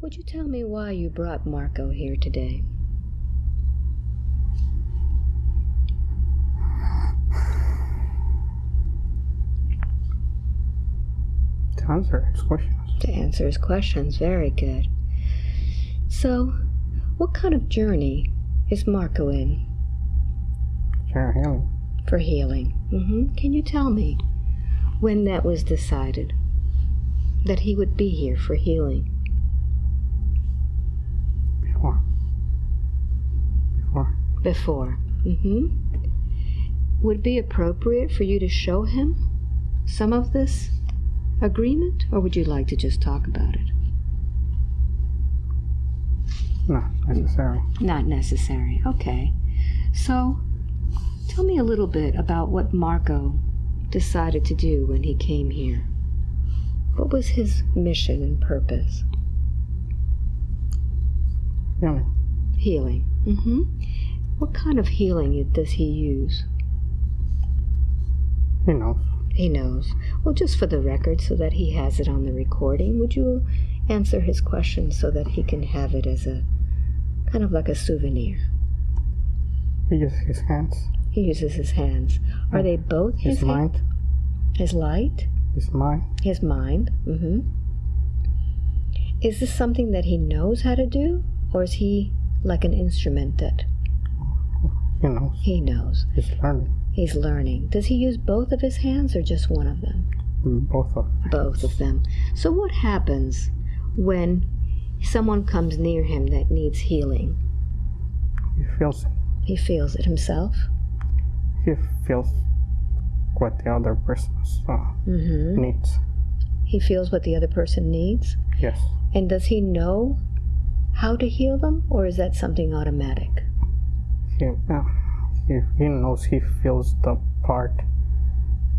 Would you tell me why you brought Marco here today? To answer his questions. To answer his questions. Very good. So, what kind of journey is Marco in For healing. for healing? hmm Can you tell me when that was decided that he would be here for healing? Before. Before. Before. hmm Would it be appropriate for you to show him some of this agreement, or would you like to just talk about it? Not necessary. Not necessary. Okay. So, tell me a little bit about what Marco decided to do when he came here. What was his mission and purpose? Healing. Healing. hmm What kind of healing does he use? He knows. He knows. Well, just for the record, so that he has it on the recording, would you answer his question so that he can have it as a kind of like a souvenir? He uses his hands. He uses his hands. Are they both his, His mind. hand- His light? His mind. His mind. Mm-hmm. Is this something that he knows how to do, or is he like an instrument that He knows. he knows? He's learning. He's learning. Does he use both of his hands or just one of them? Both of them. Both of them. So, what happens when someone comes near him that needs healing? He feels it. He feels it himself. He feels what the other person uh, hmm needs. He feels what the other person needs. Yes. And does he know how to heal them, or is that something automatic? He, uh, he, he knows he feels the part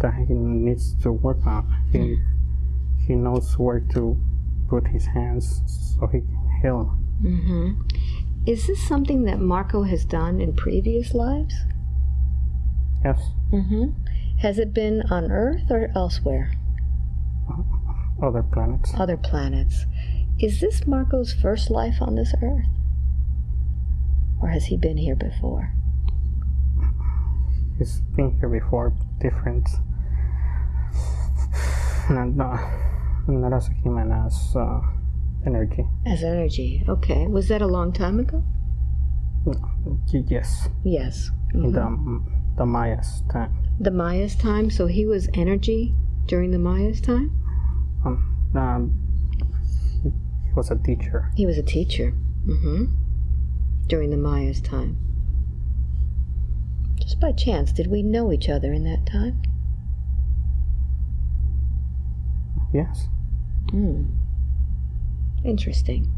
that he needs to work on. He, he knows where to put his hands so he can heal. hmm Is this something that Marco has done in previous lives? Yes. hmm Has it been on Earth or elsewhere? Other planets. Other planets. Is this Marco's first life on this Earth? Or has he been here before? He's been here before, different. Not, not, not as a human, as uh, energy. As energy. Okay. Was that a long time ago? Yes, Yes. in Mhm. the, the Mayas time. The Maya's time, so he was energy during the Maya's time? Um, um, he, was a teacher. He was a teacher. hmm During the Maya's time. Just by chance, did we know each other in that time? Yes. Hmm. Interesting.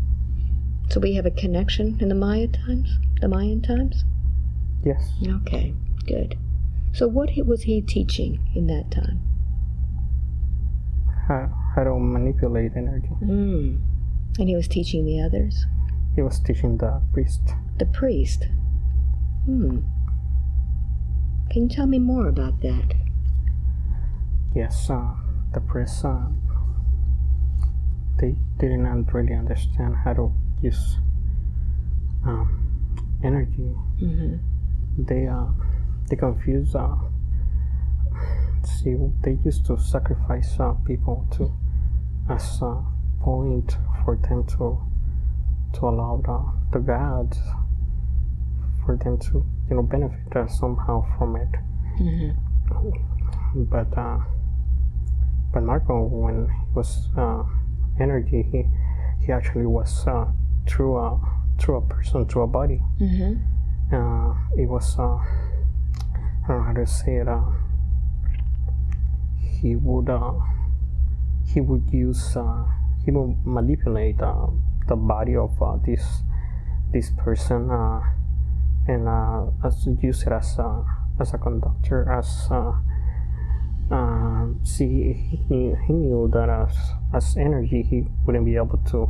So we have a connection in the Maya times? The Mayan times? Yes. Okay, good. So what was he teaching in that time? How, how to manipulate energy. Hmm. And he was teaching the others? He was teaching the priest. The priest? Hmm. Can you tell me more about that? Yes, uh, the priest, uh, they didn't really understand how to use um, energy. hmm They uh, they confuse. Uh, see, they used to sacrifice uh, people to as a point for them to to allow the, the gods for them to you know benefit uh, somehow from it. hmm but uh, but Marco, when he was uh, energy, he he actually was uh, through a through a person, through a body. hmm Uh, it was uh, I don't know how to say it. Uh, he would uh, he would use uh, he would manipulate uh, the body of uh, this this person uh, and uh, as use it as a as a conductor as uh, uh, see he, he knew that as as energy he wouldn't be able to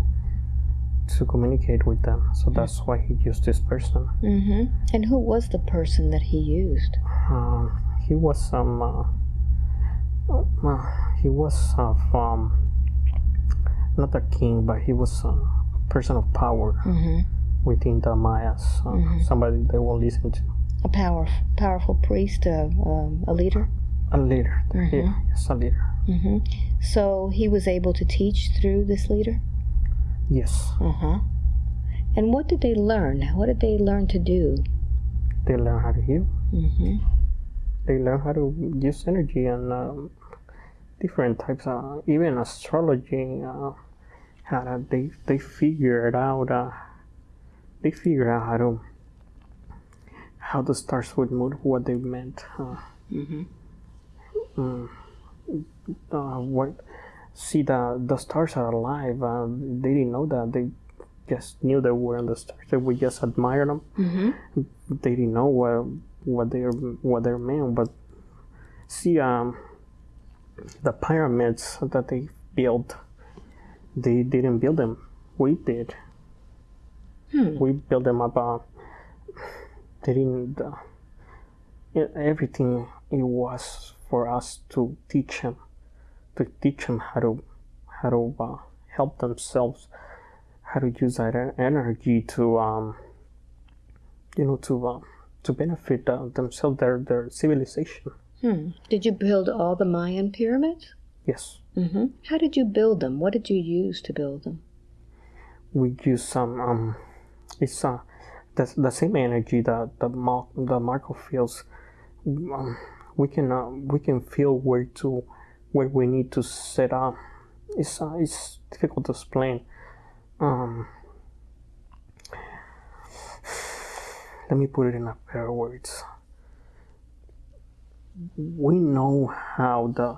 to communicate with them. So that's why he used this person. Hmm And who was the person that he used? uh, he was some uh, uh, he was from not a king but he was a person of power Mm-hmm. within the Mayas. Uh, Somebody they will listen to. A power, powerful priest, a, um, a leader. A leader. Mm-hmm. Yeah, yes, a leader. hmm So he was able to teach through this leader. Yes, Uh huh. And what did they learn? What did they learn to do? they learn how to heal. Mm-hmm. They learn how to use energy and um, different types of even astrology. Uh, how to, they they figured out. Uh, they figured out how to how the stars would move, what they meant. Uh, Mm-hmm. mm, uh, what see the the stars are alive. Uh, they didn't know that. They just knew they were in the stars. They would just admire them. Mm-hmm. They didn't know what what they what they meant. But see, um, the pyramids that they built, they didn't build them. We did. Hmm. We built them up. Uh, they didn't. Uh, everything it was for us to teach them, to teach them how to how to uh, help themselves, how to use that energy to um, you know to uh, to benefit uh, themselves, their their civilization. Hmm. Did you build all the Mayan pyramids? Yes, Mm-hmm. How did you build them? What did you use to build them? we use some um, it's uh, the the same energy that the Mar- the Marco feels. Um, we can uh, we can feel where to where we need to set up. It's uh, it's difficult to explain. Um, let me put it in a pair of words. We know how the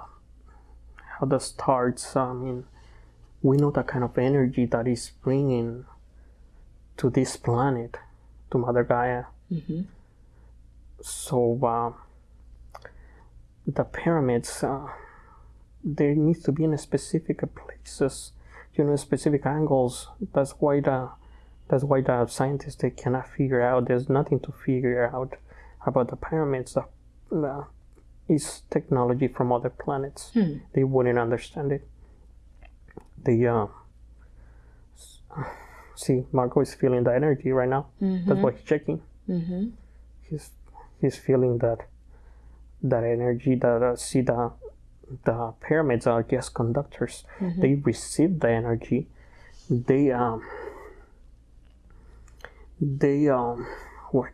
how the stars. I mean, we know the kind of energy that is bringing to this planet, to Mother Gaia. Mm-hmm. So uh, the pyramids, uh, there needs to be in specific places, you know, specific angles. That's why the that's why the scientists they cannot figure out. There's nothing to figure out about the pyramids. The, the, it's technology from other planets. Hmm. They wouldn't understand it. They uh, see Marco is feeling the energy right now. That's why he's checking Mm-hmm. he's he's feeling that that energy that uh, see the the pyramids are just conductors they receive the energy they um they um what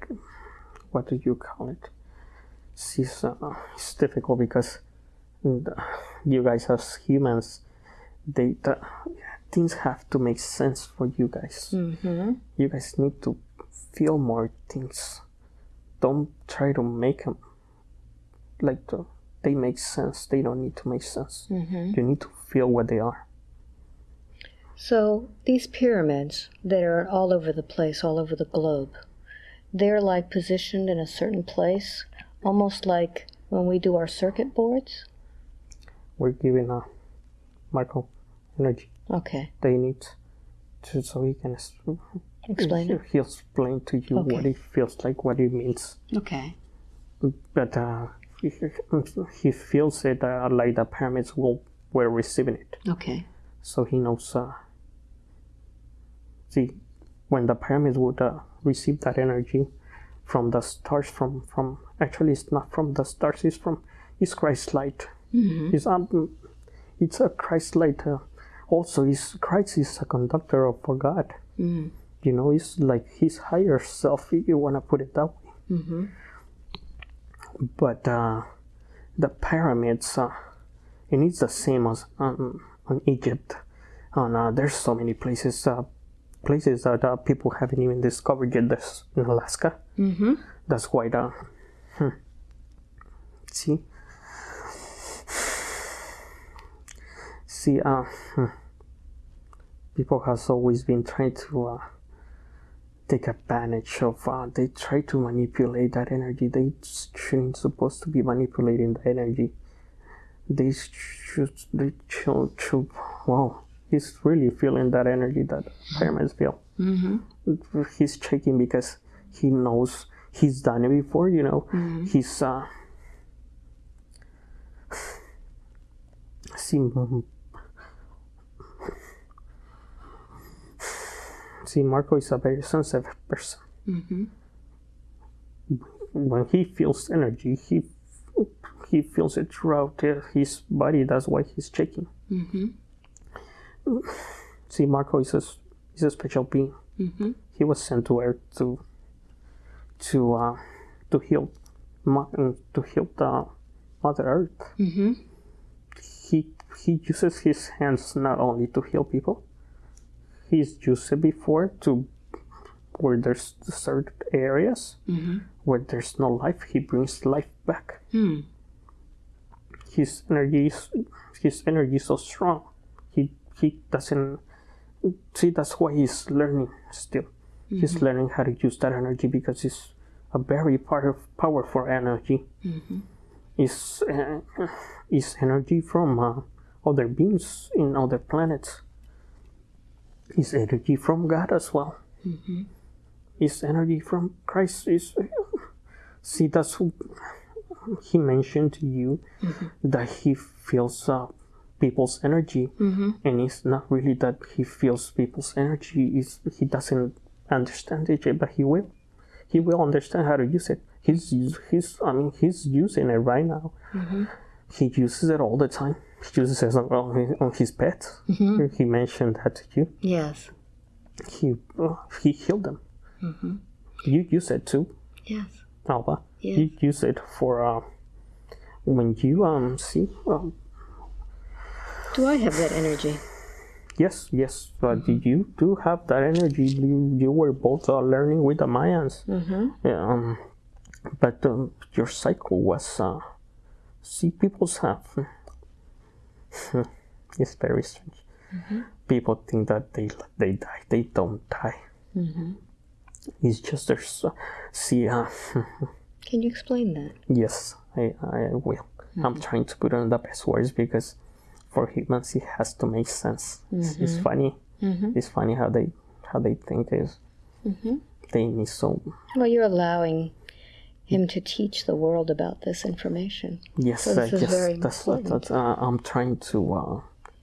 what do you call it uh, it's difficult because you guys as humans they the, things have to make sense for you guys Mm-hmm. you guys need to feel more things. Don't try to make them like the, they make sense. They don't need to make sense. Mm-hmm. You need to feel what they are. So these pyramids that are all over the place, all over the globe, they're like positioned in a certain place, almost like when we do our circuit boards. We're giving a Marco energy Okay, they need to so he can explain it. he'll explain to you what Okay. it feels like, what it means. Okay. But uh, he, he feels it uh, like the pyramids will were receiving it. Okay. so he knows uh, see when the pyramids would uh, receive that energy from the stars from from actually it's not from the stars it's from it's christ light Mm-hmm. it's um it's a christ light uh, also is christ is a conductor of for god Mm-hmm. you know it's like his higher self if you want to put it that way Mm-hmm. but uh, the pyramids uh, and it's the same as um, on Egypt and uh, there's so many places uh, places that uh, people haven't even discovered yet this in Alaska Mm-hmm. that's why the hmm. see see uh hmm. people has always been trying to uh, take advantage of uh, they try to manipulate that energy they shouldn't supposed to be manipulating the energy they should they should, should wow he's really feeling that energy that pyramids feel Mm-hmm. he's checking because he knows he's done it before you know he's uh see mm, see, Marco is a very sensitive person. Mm-hmm. When he feels energy, he he feels it throughout his body. That's why he's shaking. Mm-hmm. See, Marco is a, is a special being. Mm-hmm. He was sent to Earth to to uh, to heal uh, to heal the Mother Earth. Mm-hmm. He he uses his hands not only to heal people. He's used it before to where there's certain areas Mm-hmm. where there's no life. He brings life back. Hmm. his energy is his energy is so strong. He he doesn't see that's why he's learning still. He's learning how to use that energy because it's a very power, powerful energy. Mm-hmm. It's uh, it's energy from uh, other beings in other planets. It's energy from God as well. Mm-hmm. It's energy from Christ. Is see that's who he mentioned to you that he feels uh, people's energy Mm-hmm. and it's not really that he feels people's energy is he doesn't understand it but he will. He will understand how to use it. He's he's i mean he's using it right now. He uses it all the time. He uses it on his, on his pets he mentioned that to you. Yes. he uh, he healed them. You use it too Yes. alba. Yes. you use it for uh, when you um see um, Do I have that energy? Yes, yes, but you do have that energy. You, you were both uh, learning with the Mayans. Mm-hmm. Um, but um, your cycle was, uh, see, people's have. it's very strange. People think that they they die. They don't die. Mm-hmm. It's just their, uh, see, uh, Can you explain that? yes, I, I will. I'm trying to put on the best words because for humans it has to make sense. It's, it's funny. Mm-hmm. It's funny how they how they think is Mm-hmm. they need so Well, you're allowing him to teach the world about this information. yes So this uh, yes very that's important. that's uh, I'm trying to uh,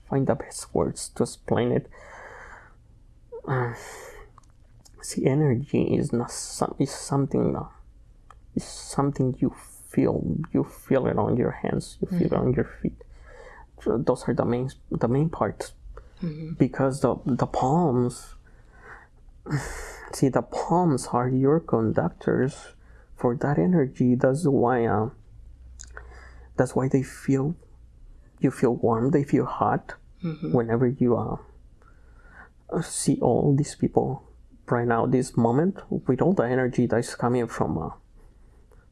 find the best words to explain it. Uh, see, energy is not some is something uh, is something you feel you feel it on your hands you feel it on your feet. Those are the main the main parts. Because the the palms see the palms are your conductors for that energy. That's why uh, that's why they feel you feel warm they feel hot whenever you uh, see all these people right now. This moment with all the energy that's coming from uh,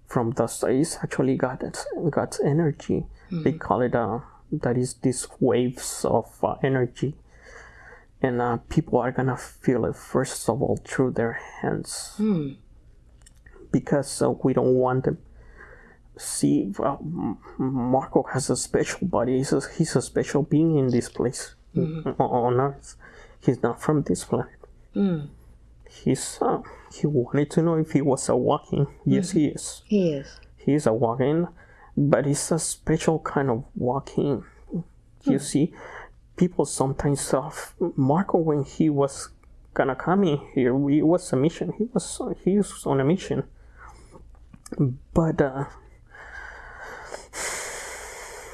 from the space actually God's God's energy. They call it uh, that is these waves of uh, energy. And uh, people are gonna feel it first of all through their hands. Hmm. because uh, we don't want them. See Marco has a special body. He's a, he's a special being in this place. On- on earth. He's not from this planet. Mm. he's uh, he wanted to know if he was a walk-in. Yes he is. He is. he is a walk-in but it's a special kind of walk-in you see people sometimes uh, marco when he was gonna come in here we was a mission. He was he was on a mission. But uh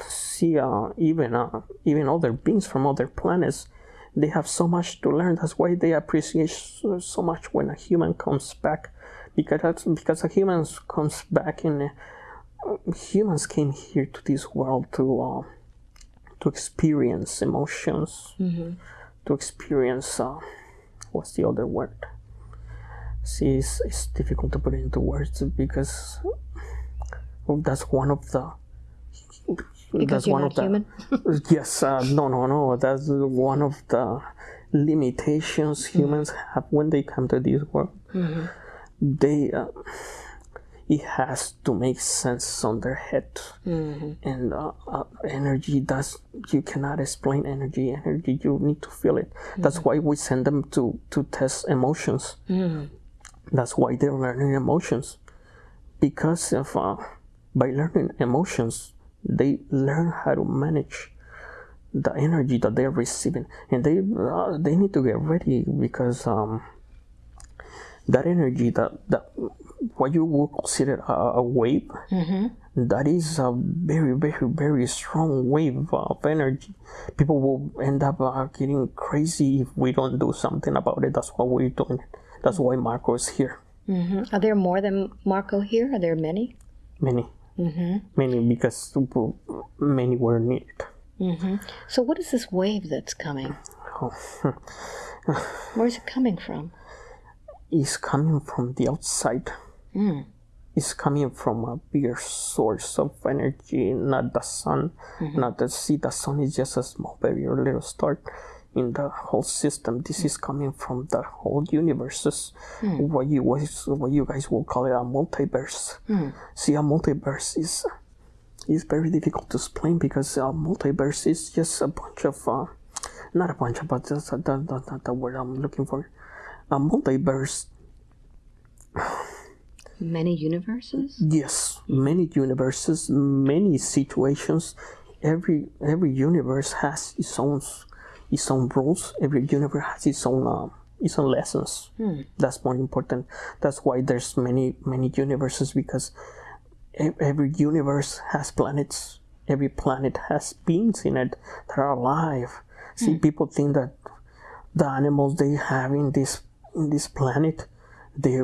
see uh even uh even other beings from other planets they have so much to learn. That's why they appreciate so, so much when a human comes back because that's because a human comes back in. uh, humans came here to this world to uh, to experience emotions to experience uh, what's the other word? See it's, it's difficult to put into words because well, that's one of the Because that's you're one not of the human. yes uh, no no no that's one of the limitations humans have when they come to this world. They uh, it has to make sense on their head. And uh, uh, energy does you cannot explain energy energy you need to feel it. That's why we send them to to test emotions. That's why they're learning emotions. Because of uh, by learning emotions they learn how to manage the energy that they're receiving, and they uh, they need to get ready because um, that energy that that what you would consider a, a wave that is a very very very strong wave of energy. People will end up uh, getting crazy if we don't do something about it. That's why we're doing. It that's why marco is here. Hmm Are there more than Marco here? Are there many? many. Many because many were needed. Hmm So, what is this wave that's coming? oh, Where's it coming from? Is coming from the outside Mm. is coming from a bigger source of energy, not the sun, not the see. The sun is just a small, very little star in the whole system. This is coming from the whole universes. What you what you guys will call it a multiverse. See, a multiverse is is very difficult to explain because a multiverse is just a bunch of uh, not a bunch of, but just uh, the, the, the, the word I'm looking for. A multiverse Many universes? Yes, many universes, many situations. Every every universe has its own its own rules. Every universe has its own um, its own lessons. That's more important. That's why there's many many universes because every universe has planets. Every planet has beings in it that are alive. See, people think that the animals they have in this in this planet, they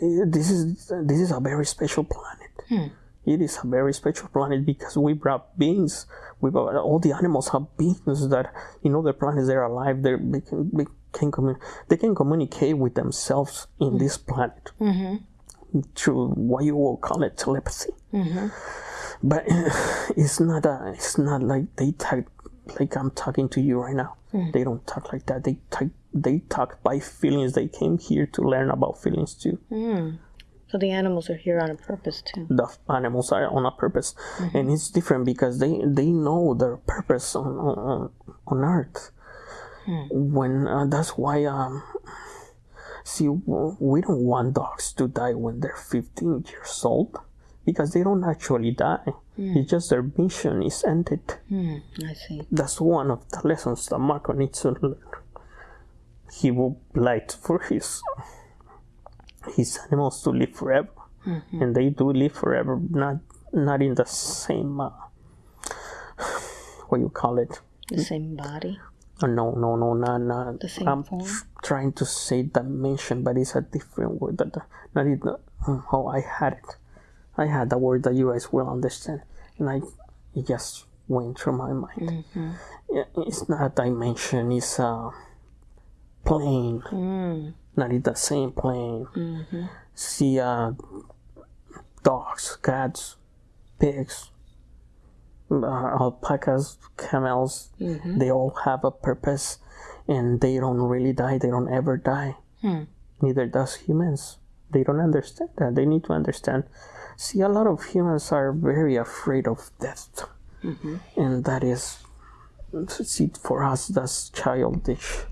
this is this is a very special planet. Hmm. It is a very special planet because we brought beings. We brought, all the animals have beings that in other planets they're alive. They're, they can they can commun- they can communicate with themselves in hmm. this planet mm-hmm. through what you will call it telepathy. Mm-hmm. But it's not a, it's not like they talk like I'm talking to you right now. Hmm. They don't talk like that. They talk they talk by feelings. They came here to learn about feelings too. So, the animals are here on a purpose, too. the animals are on a purpose. And it's different because they they know their purpose on on, on earth. When uh, that's why um see we don't want dogs to die when they're 15 years old because they don't actually die. It's just their mission is ended. Hmm, I see. that's one of the lessons that marco needs to learn he would like for his his animals to live forever. And they do live forever not not in the same uh, what you call it? The same body, Uh, no no no not, not. The same i'm form. trying to say dimension but it's a different word that not in the, oh i had it. I had the word that you guys will understand and i it just went through my mind. Yeah, it's not a dimension it's a plane. Mm. not in the same plane. See uh, dogs cats pigs uh, alpacas camels they all have a purpose and they don't really die they don't ever die. Hmm. neither does humans. They don't understand that. They need to understand. See a lot of humans are very afraid of death. And that is see for us that's childish.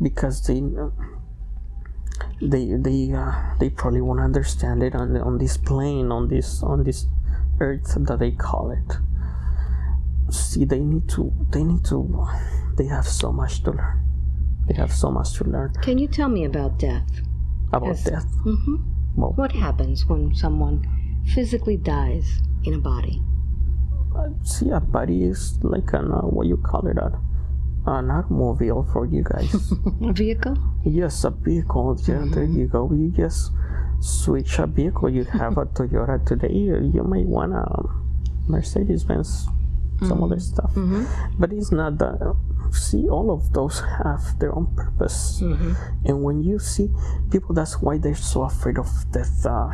Because they they they uh, they probably won't understand it on on this plane on this on this earth that they call it. See they need to they need to they have so much to learn. They have so much to learn. Can you tell me about death? about Yes. death? Hmm well What happens when someone physically dies in a body? See a body is like an uh, what you call it a, an automobile for you guys. A vehicle? yes a vehicle. Yeah there you go. You just switch a vehicle. You have a toyota today. You you might want a mercedes benz some other stuff. But it's not that see all of those have their own purpose. And when you see people that's why they're so afraid of death uh,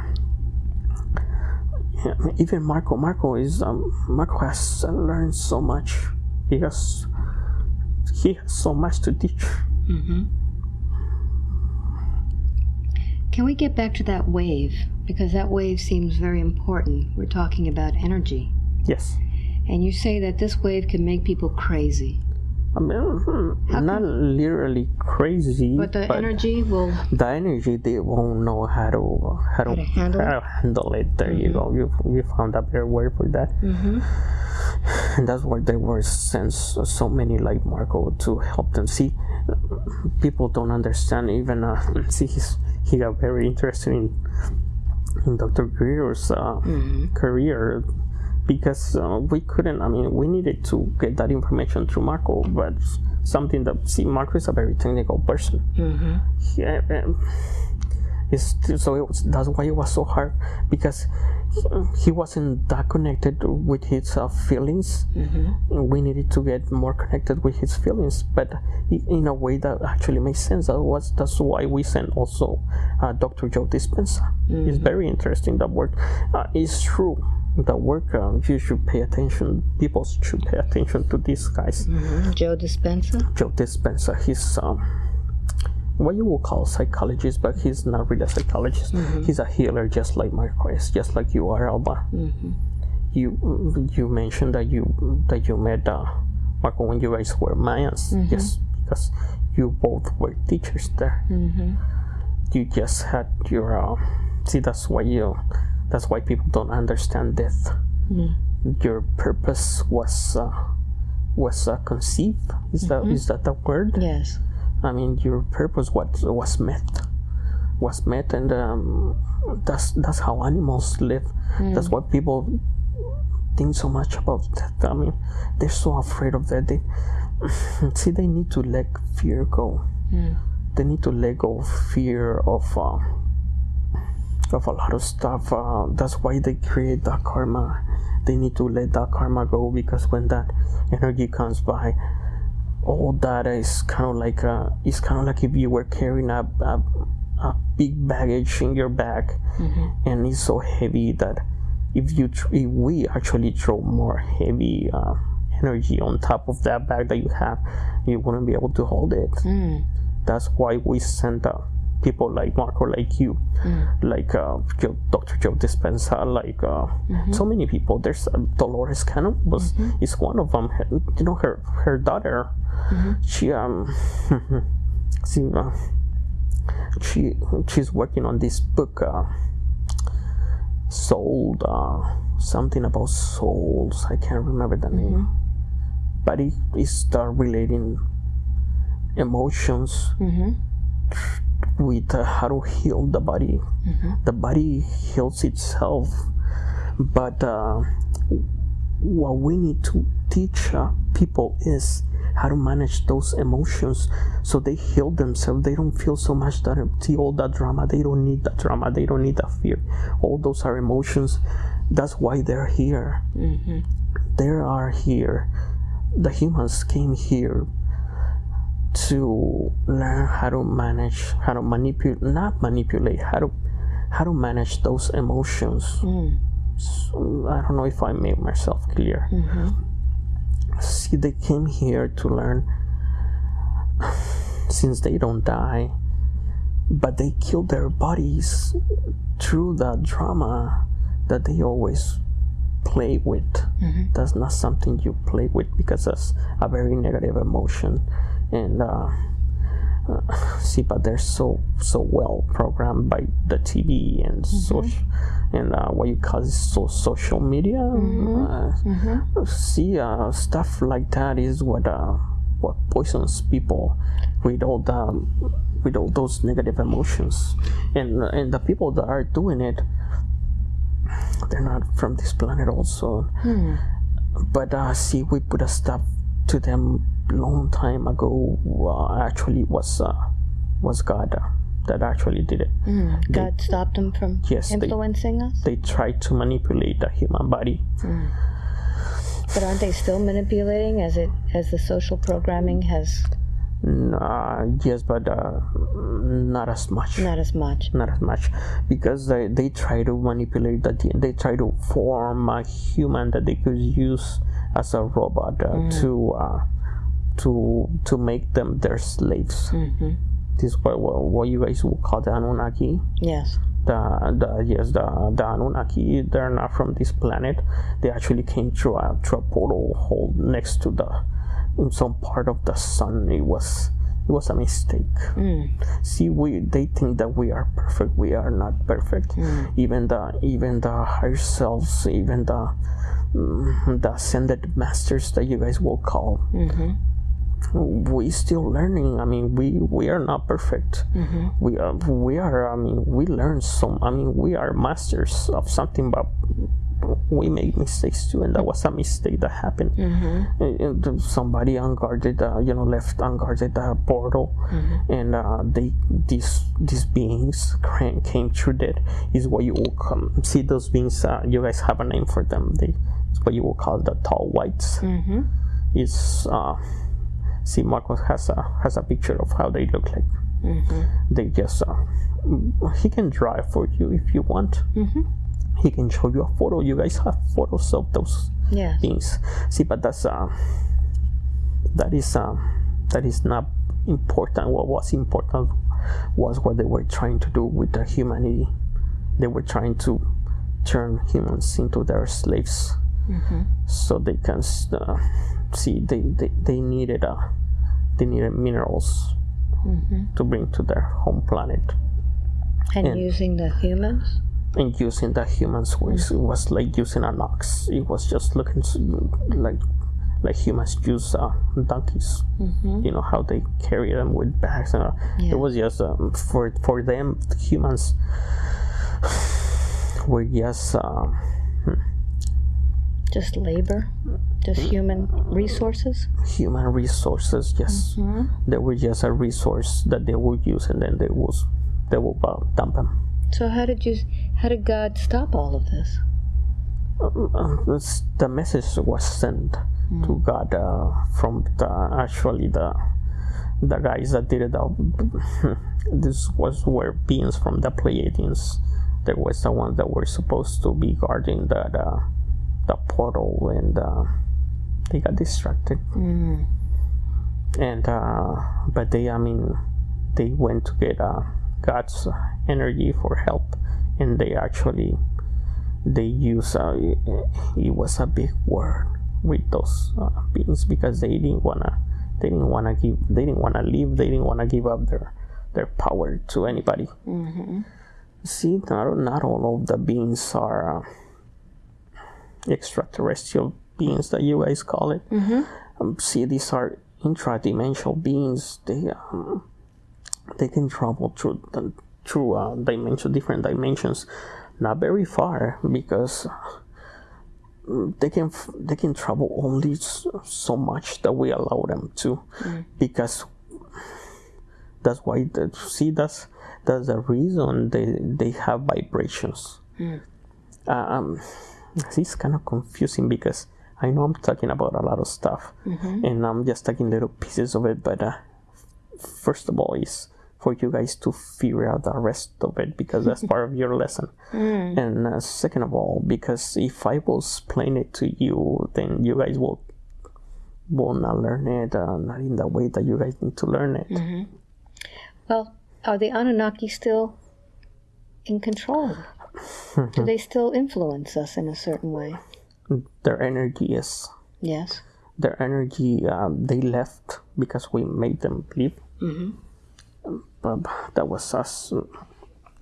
even marco marco is um, marco has learned so much he has he has so much to teach Can we get back to that wave? Because that wave seems very important. We're talking about energy. yes And you say that this wave can make people crazy. I mean, hmm, not literally crazy, But the energy will. the energy they won't know how to how to, How to handle it? how to handle it. There you go. You you found a better word for that. hmm and that's why they were sent so many like Marco to help them see. People don't understand even. Uh, see, he's, he got very interested in, in Dr. Greer's uh, career because uh, we couldn't. I mean, we needed to get that information through Marco, but something that see, Marco is a very technical person. He, uh, um, it's, so it was, that's why it was so hard because he, he wasn't that connected with his uh, feelings. We needed to get more connected with his feelings, but in a way that actually makes sense. That was that's why we sent also uh, Dr. Joe Dispenza. It's very interesting. That work uh, is true. The work uh, you should pay attention. People should pay attention to these guys. Joe Dispenza? Joe Dispenza. He's um, what you would call psychologist, but he's not really a psychologist. He's a healer, just like Marquez, just like you are, Alba. You you mentioned that you that you met uh, Marco when you guys were Mayans, yes, because you both were teachers there. You just had your uh, see. That's why you. That's why people don't understand death. Your purpose was uh, was uh, conceived. Is that is that the word? Yes. I mean, your purpose was was met, was met, and um, that's that's how animals live. That's why people think so much about death. I mean, they're so afraid of that. They see they need to let fear go. They need to let go of fear of uh, of a lot of stuff. Uh, that's why they create that karma. They need to let that karma go because when that energy comes by, all that is kind of like uh, it's kind of like if you were carrying a, a, a big baggage in your back and it's so heavy that if you tr- if we actually throw more heavy uh, energy on top of that bag that you have you wouldn't be able to hold it that's why we send people like Marco like you. Like uh, Joe, Dr. Joe Dispenza like uh, so many people. There's uh, Dolores Cannon was is one of them. Her- you know her her daughter she um she, uh, she she's working on this book uh, soul uh, something about souls. I can't remember the name. But it is relating emotions with uh, how to heal the body. The body heals itself, but uh, what we need to teach uh, people is how to manage those emotions so they heal themselves. They don't feel so much that all that drama. They don't need that drama. They don't need that fear. All those are emotions. That's why they're here. They are here. The humans came here to learn how to manage how to manipulate not manipulate how to how to manage those emotions. So, i don't know if i made myself clear. Mm-hmm. See they came here to learn since they don't die but they kill their bodies through the drama that they always play with. That's not something you play with because that's a very negative emotion. And uh, uh, see but they're so so well programmed by the tv and social and uh, what you call it so social media. Uh, see uh, stuff like that is what uh, what poisons people with all the with all those negative emotions. And and the people that are doing it they're not from this planet also. But uh, see we put a stop to them long time ago uh, actually was uh, was god uh, that actually did it. God stopped them from Yes, they- influencing us? they tried to manipulate the human body. But aren't they still manipulating as it as the social programming has uh, yes but uh, not as much. Not as much? not as much. Because they, they try to manipulate the DNA. they try to form a human that they could use as a robot uh, to uh, to to make them their slaves. This is what, what, what you guys would call the Anunnaki. Yes. the, the yes the, the Anunnaki they're not from this planet. They actually came through a, through a portal hole next to the in some part of the sun it was it was a mistake. Hmm. See, we they think that we are perfect. We are not perfect. Hmm. Even the even the higher selves, even the mm, the ascended masters that you guys will call. Mm-hmm. We still learning. I mean, we we are not perfect. Mm-hmm. We are we are. I mean, we learn some. I mean, we are masters of something, but we make mistakes too, and that was a mistake that happened. And- and somebody unguarded, uh, you know, left unguarded the portal, and uh, they these these beings came through that. Is what you will come see those beings. Uh, you guys have a name for them. They it's what you will call the tall whites. Mm-hmm. Is uh, see Marcos has a has a picture of how they look like. They just uh, he can drive for you if you want. He can show you a photo. You guys have photos of those Yes. things. See, but that's uh, that is uh, that is not important. What was important was what they were trying to do with the humanity. They were trying to turn humans into their slaves, so they can uh, see. They, they they needed uh, they needed minerals to bring to their home planet And And- using the humans? And using the humans was it was like using an ox. It was just looking like like humans use uh, donkeys. You know how they carry them with bags. And, uh, Yeah. It was just um, for for them humans were just um, Just labor? Just human resources? human resources. Yes, they were just a resource that they would use, and then they was they will uh, dump them. So how did you how did God stop all of this? um, this- the message was sent to God uh, from the actually the the guys that did it. Out. this was were beings from the Pleiadians. There was the ones that were supposed to be guarding the the, the portal, and uh, they got distracted. And uh, but they, I mean, they went to get uh, God's energy for help, and they actually they use uh, it was a big word with those uh, beings because they didn't wanna they didn't wanna give they didn't wanna leave they didn't wanna give up their their power to anybody. See, not not all of the beings are uh, extraterrestrial beings that you guys call it. Um, see, these are intra-dimensional beings. They um, they can travel through the, through uh, dimension different dimensions, not very far because mm, they can they can travel only so much that we allow them to, because that's why the, see that's that's the reason they they have vibrations. Um, it's kind of confusing because I know I'm talking about a lot of stuff, and I'm just taking little pieces of it. But uh, first of all, is for you guys to figure out the rest of it because that's part of your lesson. And uh, second of all, because if I will explain it to you, then you guys will will not learn it, uh, not in the way that you guys need to learn it. Well, are the Anunnaki still in control? Do they still influence us in a certain way? Their energy is Yes. their energy. Um, they left because we made them leave. Um, but that was us uh,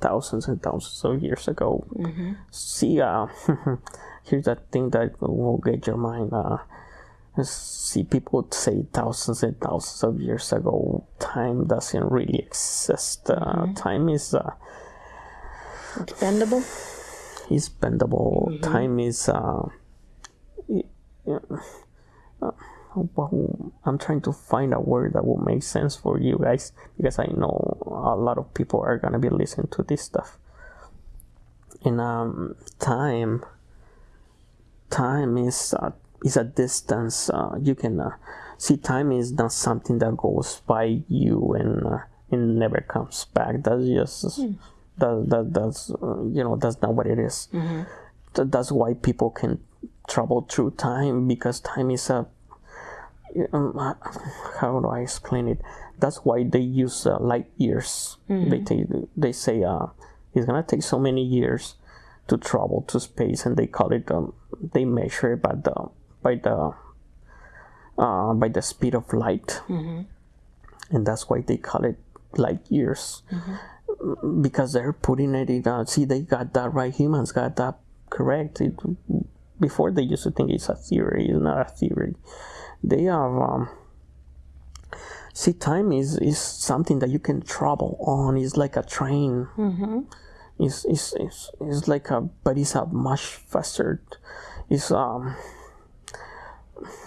thousands and thousands of years ago. See, uh, here's the thing that will get your mind. Uh, see, people say thousands and thousands of years ago. Time doesn't really exist. Uh, Time is uh, It's bendable? is bendable. Time is. Uh, i- uh, well, I'm trying to find a word that will make sense for you guys because I know a lot of people are gonna be listening to this stuff. And um, time, time is uh, is a distance. Uh, you can uh, see time is not something that goes by you and uh, and never comes back. That's just that that that's uh, you know that's not what it is. Th- that's why people can travel through time because time is a how do I explain it? That's why they use uh, light years. They take, they say uh, it's gonna take so many years to travel to space, and they call it um, they measure it by the by the uh, by the speed of light. and that's why they call it light years because they're putting it in. Uh, see, they got that right. Humans got that correct. It, before they used to think it's a theory. It's not a theory. They have. Um, see, time is is something that you can travel on. It's like a train. It's, it's, it's, it's like a, but it's a much faster. It's um.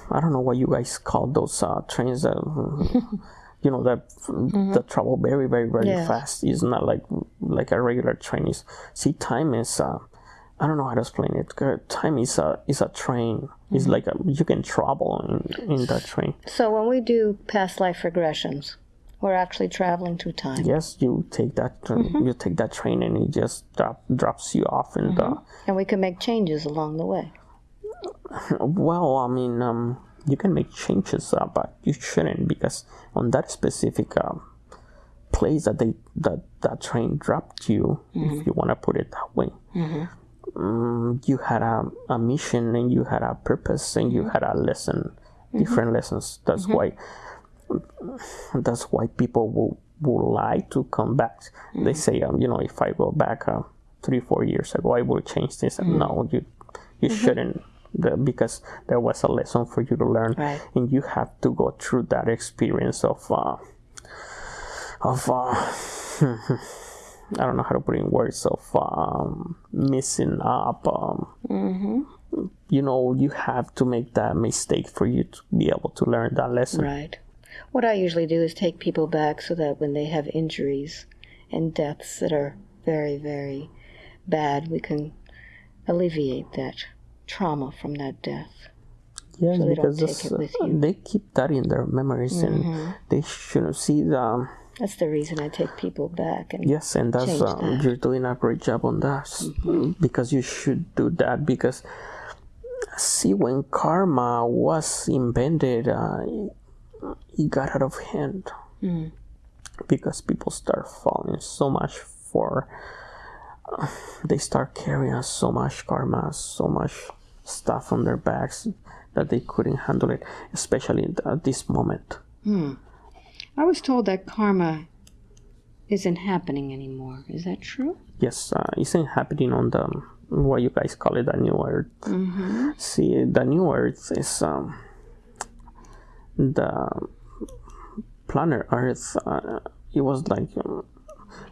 I don't know what you guys call those uh, trains that. you know that that travel very very very Yeah. fast it's not like like a regular train is see time is uh i don't know how to explain it. Time is a is a train. It's like a, you can travel in in that train. So when we do past life regressions, we're actually traveling through time. yes you take that tra- you take that train and it just drop, drops you off and the. And we can make changes along the way. well i mean um you can make changes uh, but you shouldn't because on that specific uh, place that they that that train dropped you if you want to put it that way um, you had a, a mission and you had a purpose and you had a lesson different lessons. That's why that's why people will will like to come back. They say um, you know if i go back uh, three four years ago i will change this. And no you you shouldn't the, because there was a lesson for you to learn Right. and you have to go through that experience of uh, of uh, I don't know how to put it in words of um, messing up. Um, You know, you have to make that mistake for you to be able to learn that lesson. Right. What I usually do is take people back so that when they have injuries and deaths that are very, very bad, we can alleviate that trauma from that death. Yeah, So they because with uh, they keep that in their memories, and they shouldn't see the. That's the reason I take people back. And Yes, and that's um, that. You're doing a great job on that because you should do that because see when karma was invented, uh, it got out of hand Mm. because people start falling so much for. uh, they start carrying so much karma, so much stuff on their backs that they couldn't handle it, especially at this moment. I was told that karma isn't happening anymore. Is that true? yes, uh, isn't happening on the what you guys call it the new earth. See, the new earth is um, the planet Earth. Uh, it was like um,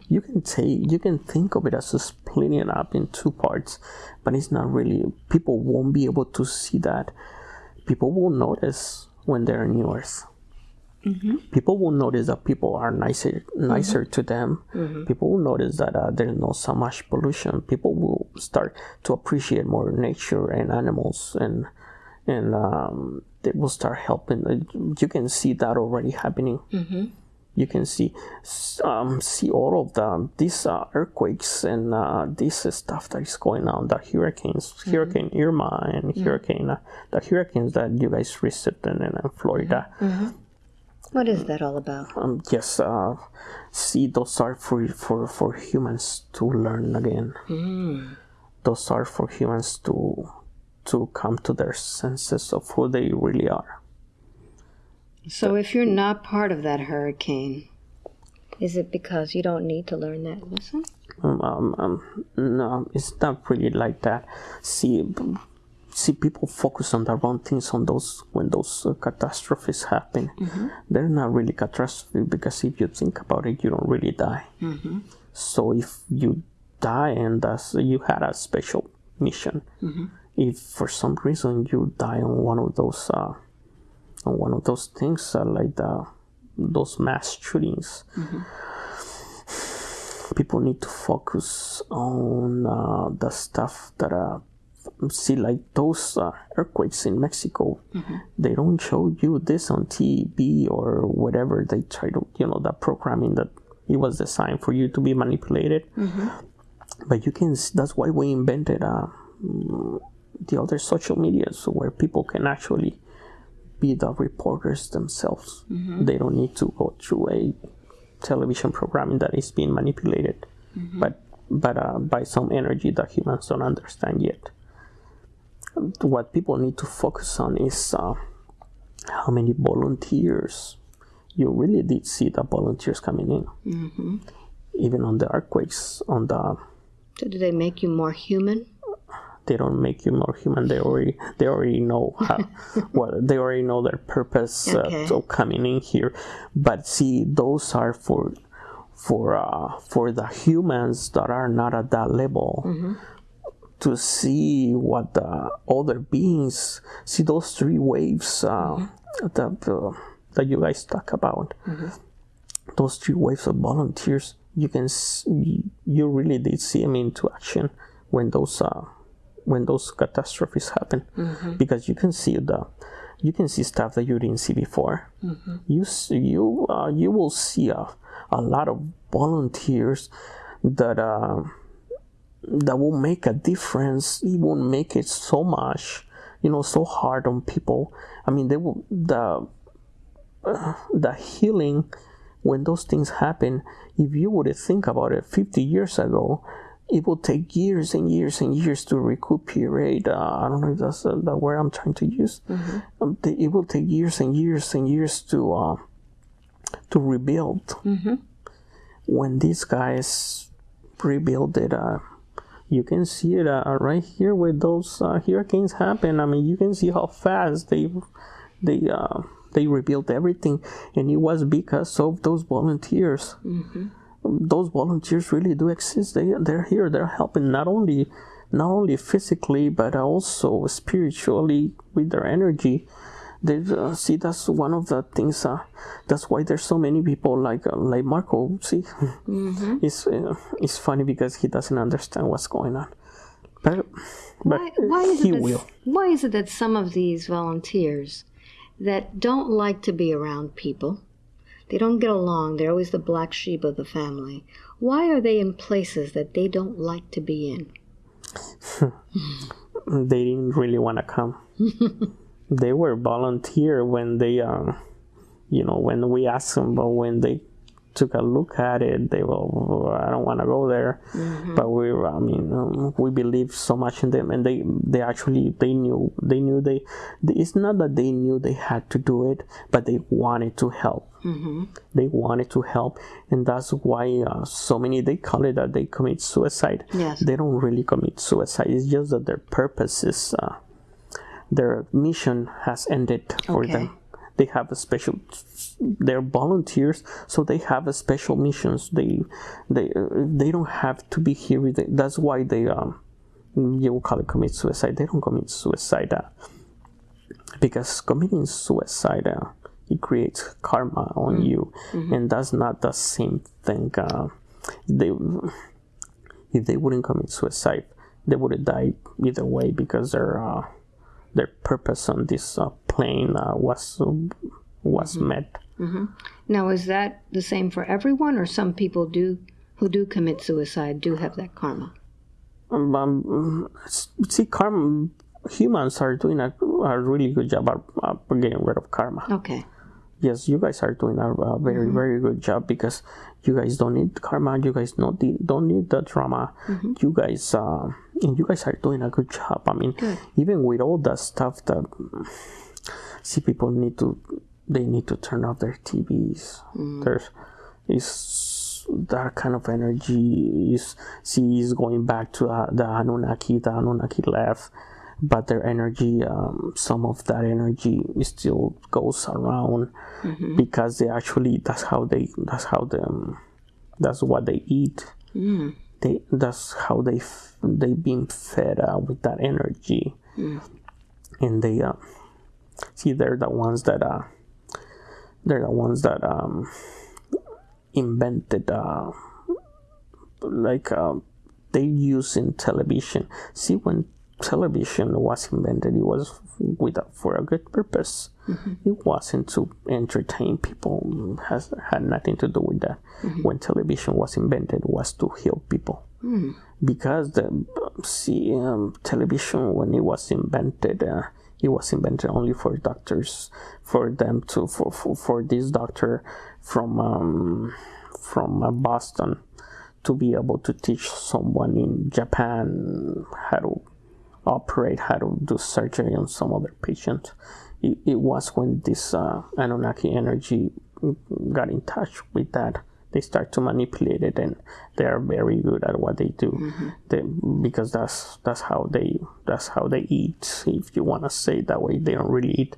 you can take you can think of it as splitting it up in two parts, but it's not really. People won't be able to see that. People will notice when they're in new Earth people will notice that people are nicer nicer to them. People will notice that uh, there's not so much pollution. People will start to appreciate more nature and animals and and um, they will start helping. Uh, you can see that already happening. You can see um, see all of the these uh, earthquakes and uh, this stuff that is going on the hurricanes hurricane irma and hurricane uh, the hurricanes that you guys received in, in florida What is that all about? um, yes, uh, see, those are for, for, for humans to learn again. Those are for humans to to come to their senses of who they really are. So if you're not part of that hurricane, is it because you don't need to learn that lesson? Um, um, um, no, it's not really like that. See, see, people focus on the wrong things on those when those uh, catastrophes happen. They're not really catastrophe because if you think about it, you don't really die. So if you die and that's, you had a special mission, if for some reason you die on one of those uh, on one of those things uh, like the those mass shootings people need to focus on uh, the stuff that uh, see like those uh, earthquakes in mexico they don't show you this on tv or whatever they try to you know that programming that it was designed for you to be manipulated. But you can that's why we invented uh, the other social media, so where people can actually be the reporters themselves. They don't need to go through a television programming that is being manipulated. But but uh, by some energy that humans don't understand yet what people need to focus on is uh, how many volunteers you really did see the volunteers coming in. Mm-hmm. Even on the earthquakes, on the So do they make you more human? they don't make you more human. They already they already know how what they already know their purpose Okay. uh, of coming in here. But see, those are for for uh, for the humans that are not at that level. To see what the other beings see those three waves uh, that uh, that you guys talk about. Those three waves of volunteers, you can s- you really did see them into action when those uh, when those catastrophes happen because you can see the you can see stuff that you didn't see before. You s- you uh, you will see a, a lot of volunteers that uh, that will make a difference it won't make it so much you know so hard on people i mean they will the uh, the healing when those things happen if you would think about it 50 years ago it will take years and years and years to recuperate. Uh, I don't know if that's uh, the word I'm trying to use. Um, the- it will take years and years and years to uh, to rebuild. When these guys rebuild it, uh, you can see it uh, right here where those uh, hurricanes happen. I mean, you can see how fast they they uh, they rebuilt everything, and it was because of those volunteers those volunteers really do exist. They they're here. They're helping not only not only physically but also spiritually with their energy. They uh, see that's one of the things. Uh, that's why there's so many people like uh, like Marco. See, it's uh, it's funny because he doesn't understand what's going on, but but Why, why is he it that, will. Why is it that some of these volunteers that don't like to be around people, they don't get along, they're always the black sheep of the family. Why are they in places that they don't like to be in? they didn't really want to come. they were volunteer when they, um, you know, when we asked them, but when they took a look at it, they were, "Oh, I don't want to go there. But we, were- I mean, um, we believe so much in them, and they, they actually, they knew, they knew they. It's not that they knew they had to do it, but they wanted to help they wanted to help and that's why uh, so many they call it that they commit suicide Yes. they don't really commit suicide it's just that their purpose is uh, their mission has ended for Okay. them. They have a special they're volunteers so they have a special missions. They they uh, they don't have to be here. With that's why they um you will call it commit suicide. They don't commit suicide uh, because committing suicide uh, it creates karma on you. And that's not the same thing uh, they if they wouldn't commit suicide they would have died either way because their uh, their purpose on this uh, plane uh, was was met. Now, is that the same for everyone, or some people do who do commit suicide do have that karma? um, um, see karma humans are doing a, a really good job at getting rid of karma. Okay. yes you guys are doing a, a very very good job because you guys don't need karma you guys not the, don't need the drama you guys uh and you guys are doing a good job. I mean even with all that stuff that see people need to they need to turn off their tvs there's is that kind of energy is see is going back to uh, the anunnaki the anunnaki left but their energy um, some of that energy still goes around because they actually that's how they that's how them that's what they eat they that's how they they being fed uh, with that energy. And they uh, see they're the ones that uh they're the ones that um invented uh like uh, they use in television. See when television was invented it was with for a good purpose it wasn't to entertain people has had nothing to do with that. When television was invented it was to heal people. Because the see um, television when it was invented uh, it was invented only for doctors for them to for for, for this doctor from um, from uh, Boston to be able to teach someone in Japan how to operate, how to do surgery on some other patient. It, it was when this uh, Anunnaki energy got in touch with that. They start to manipulate it and they are very good at what they do. They, because that's that's how they that's how they eat. If you want to say it that way they don't really eat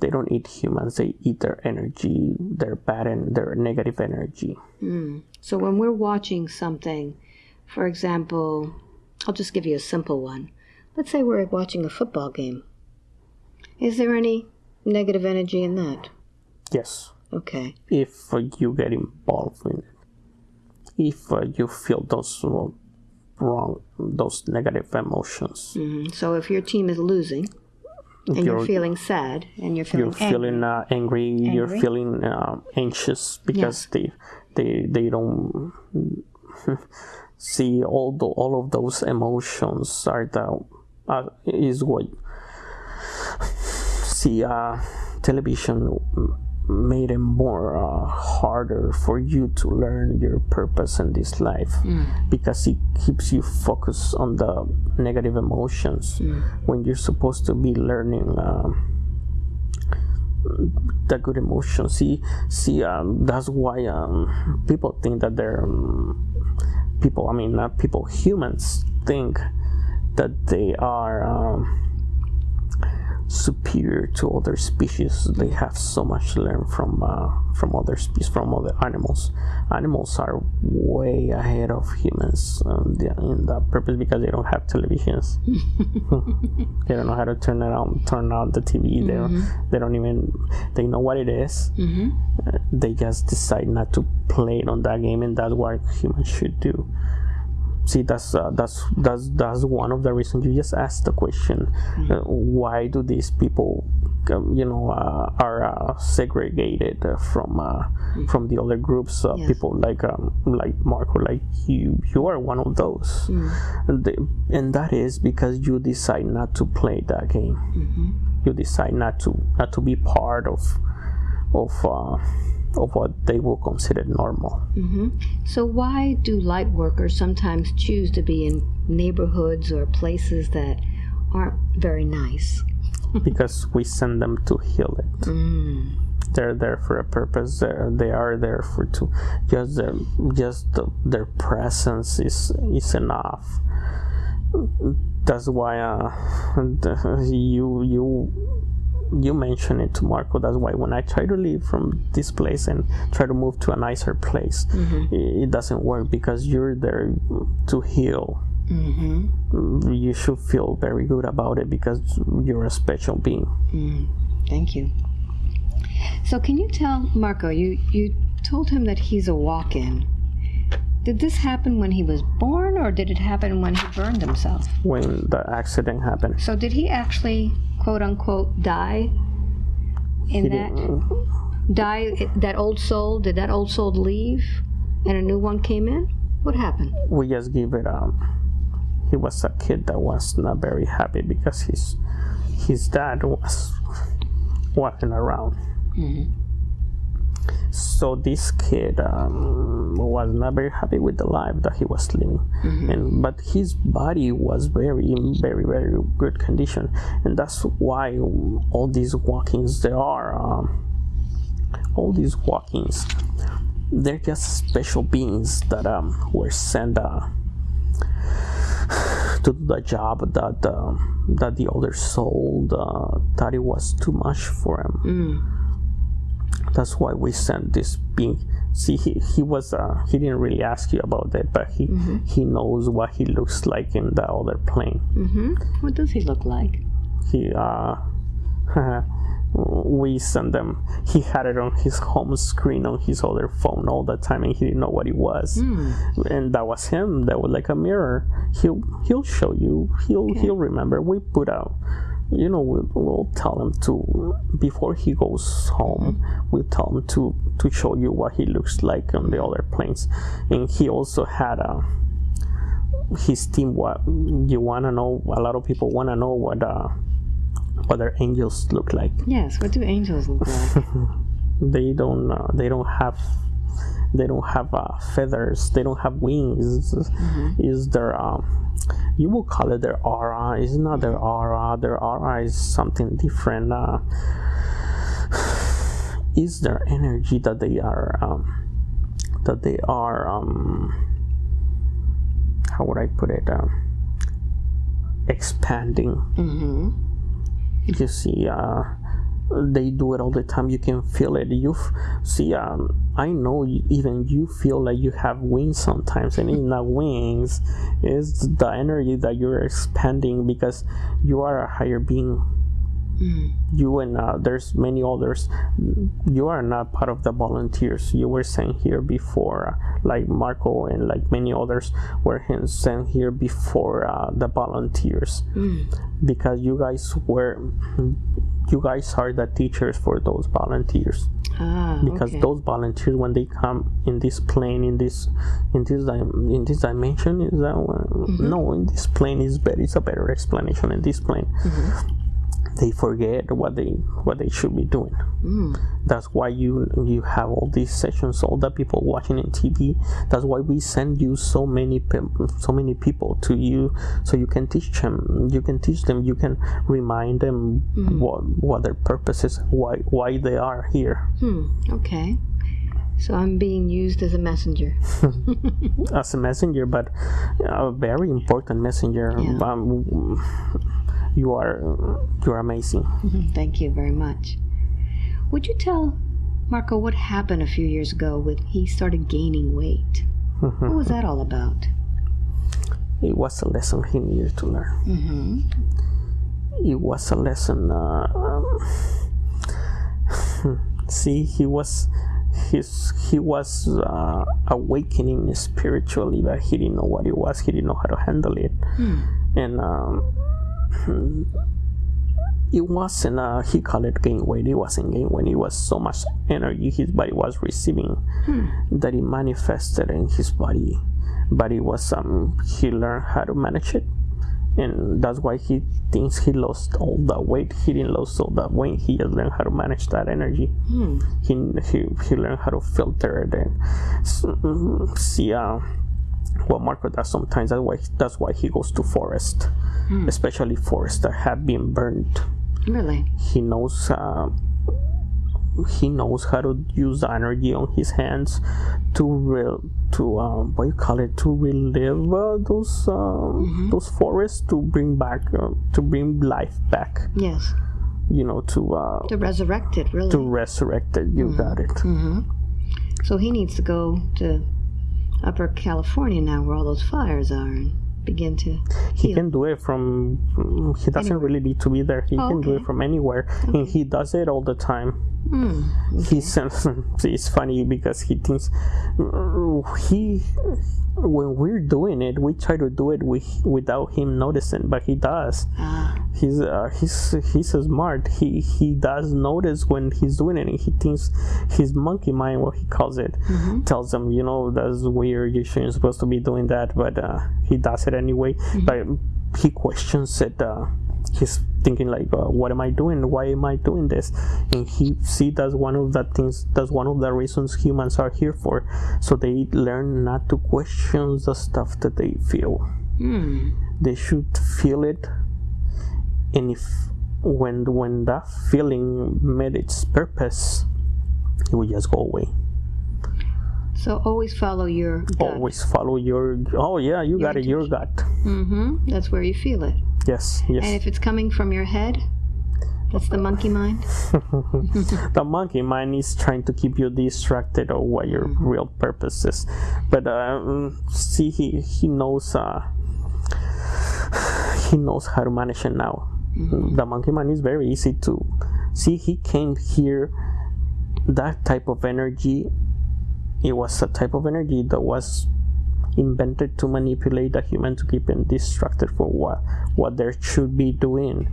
they don't eat humans. They eat their energy their bad and their negative energy. So when we're watching something, for example, I'll just give you a simple one. Let's say we're watching a football game. Is there any negative energy in that? yes. Okay. if uh, you get involved in it. If uh, you feel those uh, wrong those negative emotions. Hmm So if your team is losing and you're, You're- feeling sad and you're feeling you're angry, feeling uh, angry, you're feeling uh, anxious because they they they don't see all the all of those emotions are the uh, is what see uh, television made it more uh, harder for you to learn your purpose in this life because it keeps you focused on the negative emotions when you're supposed to be learning um, the good emotions. See, see, um, that's why um, people think that they're um, people. I mean, not people. Humans think that they are um, superior to other species. They have so much to learn from uh, from other species, from other animals. Animals are way ahead of humans um, in that purpose because they don't have televisions. they don't know how to turn it on, turn on the TV. They don't, they don't even they know what it is. Uh, they just decide not to play it on that game, and that's what humans should do see that's uh, that's that's that's one of the reasons you just asked the question uh, why do these people um, you know uh, are uh, segregated uh, from uh, from the other groups uh, Yes. people like um, like Marco like you? You are one of those. And, they, and that is because you decide not to play that game. You decide not to not to be part of of uh, of what they will consider normal So why do light workers sometimes choose to be in neighborhoods or places that aren't very nice? because we send them to heal it. They're there for a purpose. They're, they are there for to just their just the, their presence is is enough. That's why uh, the, you you you mentioned it to Marco. That's why when I try to leave from this place and try to move to a nicer place, mm-hmm. it, it doesn't work because you're there to heal mm-hmm. you should feel very good about it because you're a special being. Mm. Thank you. So can you tell Marco, you, you told him that he's a walk-in. Did this happen when he was born or did it happen when he burned himself? When the accident happened, So did he actually quote unquote die in that die that old soul? Did that old soul leave and a new one came in? What happened? we just give it up he was a kid that was not very happy because his his dad was walking around mm-hmm. So this kid um, was not very happy with the life that he was living. And but his body was very in very very good condition. And that's why all these walk-ins there are um, all these walk-ins they're just special beings that um, were sent uh, to do the job that um, that the other soul uh, thought it was too much for him. That's why we sent this being. See, he, he was uh, he didn't really ask you about that, but he he knows what he looks like in the other plane. Mm-hmm. What does he look like? He uh, we sent them. He had it on his home screen on his other phone all the time, and he didn't know what it was. And that was him. That was like a mirror. He'll he'll show you. He'll he'll remember. We put out. You know, we'll, we'll tell him to before he goes home. We'll tell him to to show you what he looks like on the other planes, and he also had a his team. What you want to know? A lot of people want to know what uh what their angels look like. Yes, what do angels look like? They don't. Uh, they don't have. They don't have uh, feathers. They don't have wings. Is their um, you will call it their aura. It's not their aura. Their aura is something different. Uh, is their energy that they are um, that they are um, how would I put it um, expanding. Mm-hmm. You see, uh, they do it all the time. You can feel it. You see. Um, I know you, even you feel like you have wings sometimes, and it's not wings. It's the energy that you're expanding because you are a higher being. You and uh, there's many others. You are not part of the volunteers. You were sent here before, uh, like Marco and like many others were sent here before uh, the volunteers because you guys were you guys are the teachers for those volunteers Ah, because okay. those volunteers when they come in this plane in this in this in this dimension is that one? Mm-hmm. no in this plane is better it's a better explanation in this plane Mm-hmm. They forget what they what they should be doing Mm. that's why you you have all these sessions all the people watching in tv that's why we send you so many pe- so many people to you so you can teach them you can teach them you can remind them what what their purpose is why why they are here Hmm. Okay. So I'm being used as a messenger. as a messenger but a very important messenger Yeah. um, you are you are amazing Thank you very much. Would you tell Marco what happened a few years ago when he started gaining weight? What was that all about? it was a lesson he needed to learn Mm-hmm. it was a lesson. Uh, um, see, he was his he was uh, awakening spiritually, but he didn't know what it was. He didn't know how to handle it, and um, it wasn't. Uh, he called it gain weight. It wasn't gain weight. It was so much energy his body was receiving that it manifested in his body. But it was um, he learned how to manage it and that's why he thinks he lost all the weight. He didn't lose all that weight. He just learned how to manage that energy. He, he he learned how to filter it and s- mm, see uh, what Marco does sometimes. That's why that's why he goes to forest, especially forests that have been burned. Really? He knows. Uh, he knows how to use the energy on his hands to real to um, what you call it to relive uh, those um, those forests to bring back uh, to bring life back Yes. you know to uh, To resurrect it, really. to resurrect it you got it so he needs to go to Upper California now where all those fires are and begin to he can do it from he doesn't really need to be there. He Oh, can do it from anywhere. And he does it all the time Hmm. he sends it's funny because he thinks he when we're doing it we try to do it with, without him noticing but he does. Ah, he's uh, he's he's smart. He he does notice when he's doing it and he thinks his monkey mind what he calls it tells him you know that's weird you shouldn't supposed to be doing that but uh, he does it anyway. But he questions it uh, he's thinking like uh, what am i doing why am i doing this and he see that's one of the things that's one of the reasons humans are here for so they learn not to question the stuff that they feel hmm. they should feel it and if when when that feeling met its purpose it will just go away So always follow your gut. always follow your oh yeah you got it your gut Mm-hmm. That's where you feel it. Yes yes. And if it's coming from your head, that's the monkey mind. the monkey mind is trying to keep you distracted of what your real purpose is. But uh, see he he knows uh he knows how to manage it now. The monkey mind is very easy to see. He came here that type of energy it was a type of energy that was invented to manipulate the human to keep them distracted from what what they should be doing.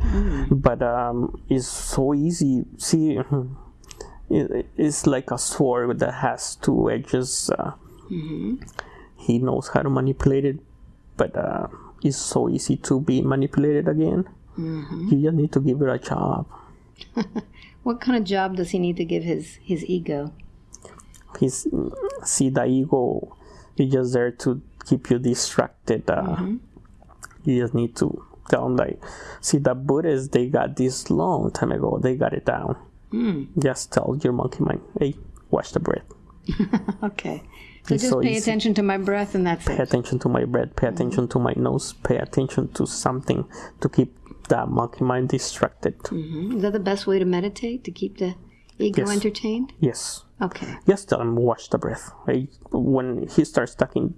But um it's so easy. See it, it's like a sword that has two edges uh, he knows how to manipulate it but uh, it's so easy to be manipulated again. You just need to give it a job. What kind of job does he need to give his his ego? he's see the ego is just there to keep you distracted uh, you just need to tell them like see the buddhists they got this long time ago they got it down Just tell your monkey mind, hey, watch the breath. Okay. So It's just so pay easy. attention to my breath and that's Pay it. Pay attention to my breath. Pay attention to my nose. Pay attention to something to keep that monkey mind distracted. Mhm. Is that the best way to meditate? To keep the ego Yes. entertained? Yes. Okay. Just tell him watch the breath. When he starts talking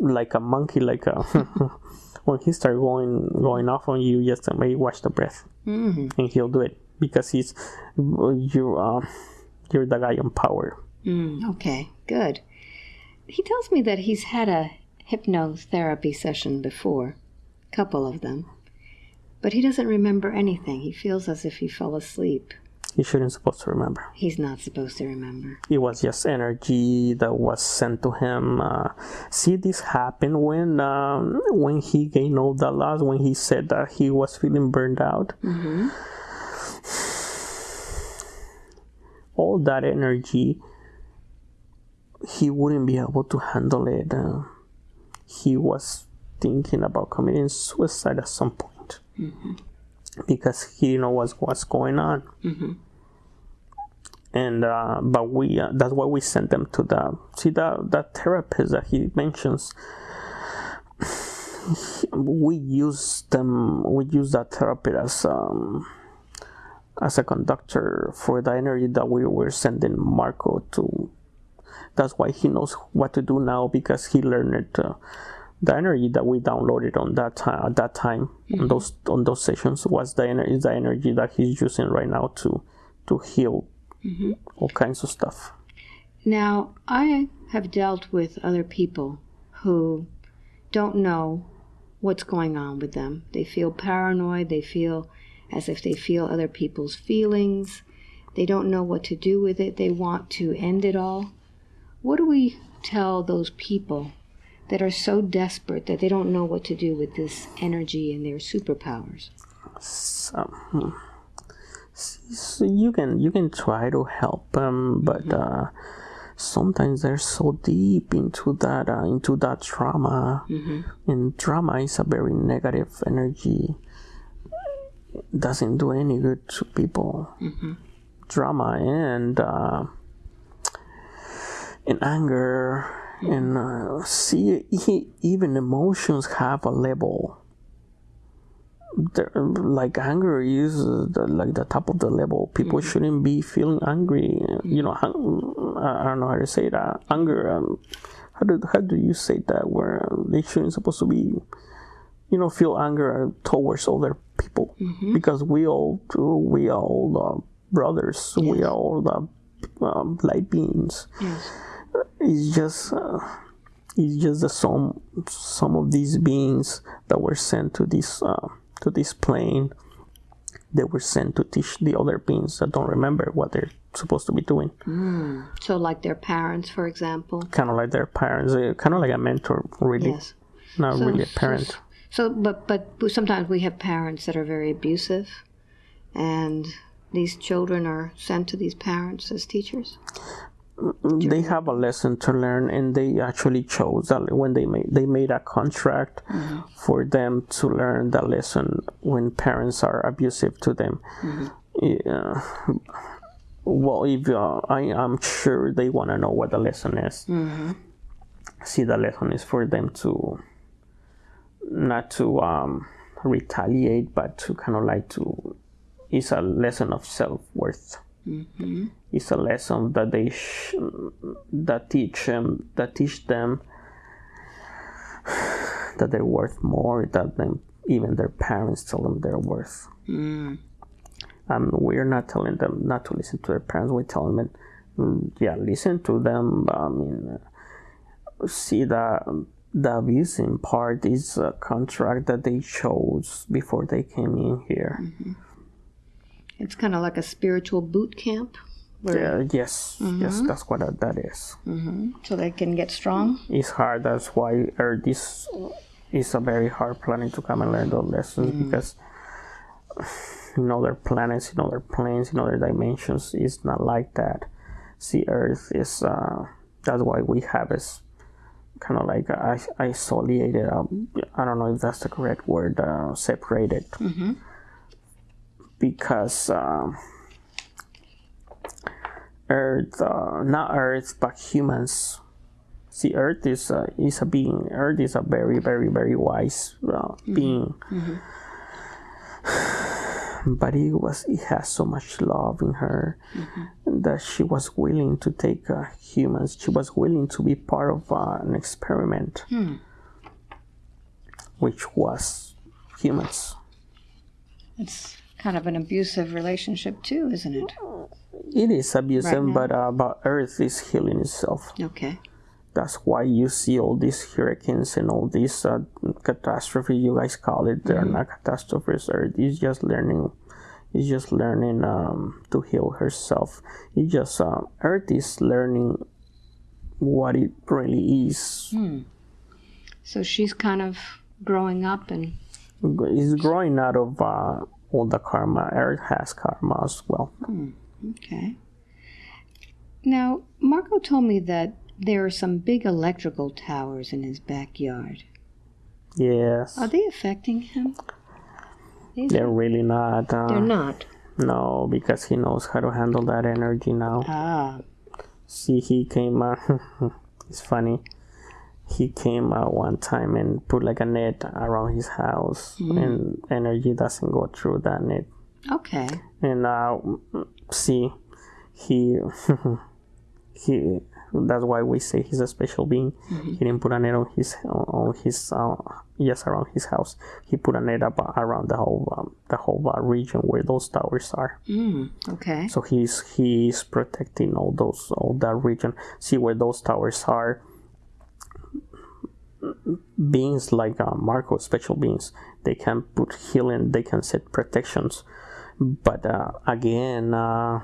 like a monkey, like a when he starts going going off on you, just tell him, watch the breath, hmm and he'll do it because he's you. Uh, you're the guy on power. Mm, okay. Good. He tells me that he's had a hypnotherapy session before, a couple of them, but he doesn't remember anything. He feels as if he fell asleep. He shouldn't supposed to remember. He's not supposed to remember. It was just energy that was sent to him. Uh, see, this happened when um, when he gained all the loss. When he said that he was feeling burned out. hmm all that energy, he wouldn't be able to handle it. Uh, he was thinking about committing suicide at some point because he didn't know what's, what's going on. hmm And uh, but we uh, that's why we sent them to the see that that therapist that he mentions. We use them. We use that therapist as um, as a conductor for the energy that we were sending Marco to. That's why he knows what to do now because he learned it. Uh, the energy that we downloaded on that time at that time on those on those sessions was the energy is the energy that he's using right now to to heal all kinds of stuff. Now, I have dealt with other people who don't know what's going on with them. They feel paranoid, they feel as if they feel other people's feelings. They don't know what to do with it. They want to end it all. What do we tell those people that are so desperate that they don't know what to do with this energy and their superpowers? So, hmm. So you can you can try to help them, but uh, sometimes they're so deep into that uh, into that trauma, and drama is a very negative energy. Doesn't do any good to people. Drama and uh, and anger and uh, see e- even emotions have a level there, like anger is uh, the, like the top of the level. People shouldn't be feeling angry. You know, hung, I don't know how to say that. Anger. Um, how do how do you say that? Where they shouldn't supposed to be, you know, feel anger towards other people because we all we are all uh, brothers. We are all the um, light beings. Yes. It's just. Uh, it's just the some some of these beings that were sent to this uh, to this plane they were sent to teach the other beings that don't remember what they're supposed to be doing So, like their parents, for example. kind of like their parents uh, kind of like a mentor really Yes. not So- really a so- parent So, but but sometimes we have parents that are very abusive, and these children are sent to these parents as teachers. They have a lesson to learn and they actually chose that when they made they made a contract for them to learn that lesson when parents are abusive to them. Yeah. well if uh, i am sure they want to know what the lesson is. See the lesson is for them to not to um, retaliate but to kind of like to it's a lesson of self-worth it's a lesson that they sh- that teach them that teach them that they're worth more than them even their parents tell them they're worth. Mm. um, we're not telling them not to listen to their parents. We tell them mm, yeah listen to them. I mean uh, see that the abusing part is a contract that they chose before they came in here It's kind of like a spiritual boot camp, where yeah yes yes that's what that, that is so they can get strong. it's hard. That's why or this is a very hard planet to come and learn those lessons because in other planets, in other planes, in other dimensions, it's not like that. See, Earth is uh, that's why we have is kind of like isolated. Um, I don't know if that's the correct word. Uh, separated because. Um, Earth, uh, not Earth, but humans. See, Earth is a, is a being. Earth is a very, very, very wise uh, being. But it was it has so much love in her that she was willing to take uh, humans. She was willing to be part of uh, an experiment, which was humans. It's kind of an abusive relationship too, isn't it? It is abusive, now. but uh, but Earth is healing itself. Okay. That's why you see all these hurricanes and all these uh, catastrophes. You guys call it. They're not catastrophes. Earth is just learning. Is just learning um, to heal herself. It just uh, Earth is learning what it really is. So she's kind of growing up and Is growing out of uh, all the karma. Earth has karma as well. okay. Now, Marco told me that there are some big electrical towers in his backyard. Yes, Are they affecting him? These they're really not. Uh, They're not. No, because he knows how to handle that energy now. Ah. See, he came. Uh, it's funny. He came uh, one time and put like a net around his house, and energy doesn't go through that net. Okay. And uh, see, he he. That's why we say he's a special being. He didn't put a net on his on his uh, yes around his house. He put a net up around the whole um, the whole uh, region where those towers are. Mm, okay. So he's he's protecting all those all that region. See where those towers are. Beings like uh, Marco, special beings, they can put healing. They can set protections, but uh, again, uh,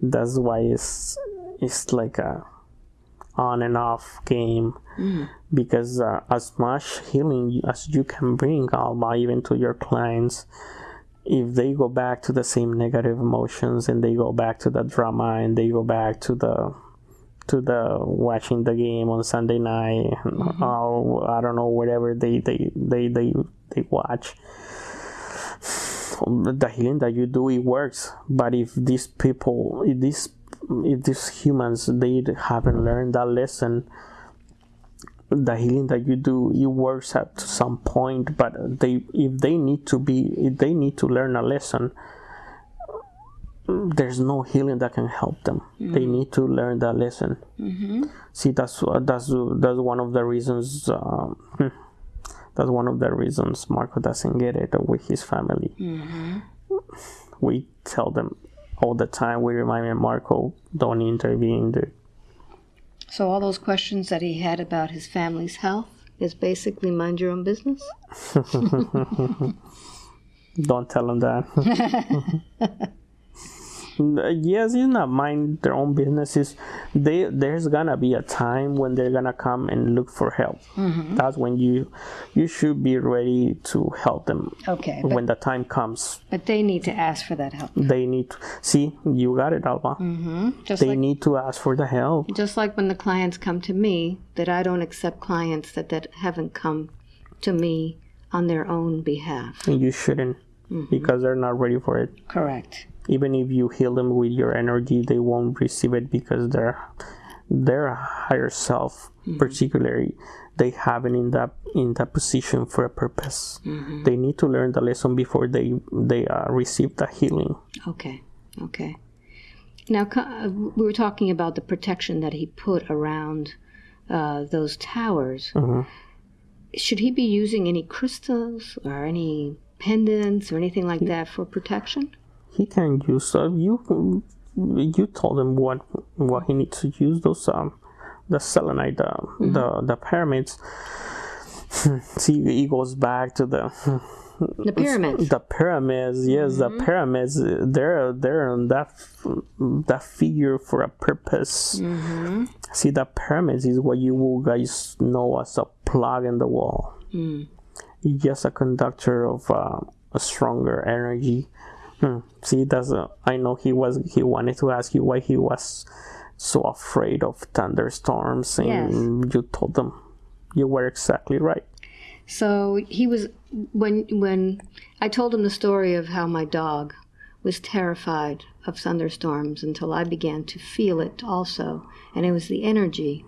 that's why it's it's like a on and off game. Because uh, as much healing as you can bring alma even to your clients if they go back to the same negative emotions and they go back to the drama and they go back to the to the watching the game on Sunday night mm-hmm. or I don't know whatever they they they they, they watch. The healing that you do it works. But if these people if these if these humans they haven't learned that lesson the healing that you do it works at some point. But they if they need to be if they need to learn a lesson there's no healing that can help them they mm. need to learn that lesson mm-hmm. see that's uh, that's uh, that's one of the reasons um, hmm, that's one of the reasons marco doesn't get it with his family mm-hmm. we tell them all the time we remind marco don't intervene dude. So all those questions that he had about his family's health is basically mind your own business? Don't tell him that. Mm, yes, it's not mind their own businesses. They there's gonna be a time when they're gonna come and look for help. Mm-hmm. That's when you you should be ready to help them. Okay, but, When the time comes, but they need to ask for that help. they need to see you got it, Alba. Mm-hmm. Just They like need to ask for the help. just like when the clients come to me, that I don't accept clients that, that haven't come to me on their own behalf. And you shouldn't mm-hmm. because they're not ready for it. Correct. Even if you heal them with your energy they won't receive it because their their higher self particularly they haven't in that in that position for a purpose they need to learn the lesson before they they uh, receive the healing Okay. Okay. Now, uh, we were talking about the protection that he put around uh, those towers. Should he be using any crystals or any pendants or anything like that for protection? He can use uh, you you told him what what he needs to use those um the selenite the the, the pyramids see it goes back to the The pyramids. The pyramids, yes, the pyramids. They're they're on that that figure for a purpose. See, the pyramids is what you will guys know as a plug in the wall. It's just a conductor of uh, a stronger energy. Hmm. See, that's a, I know he was he wanted to ask you why he was so afraid of thunderstorms, and you told them you were exactly right. So he was when when I told him the story of how my dog was terrified of thunderstorms until I began to feel it also. And it was the energy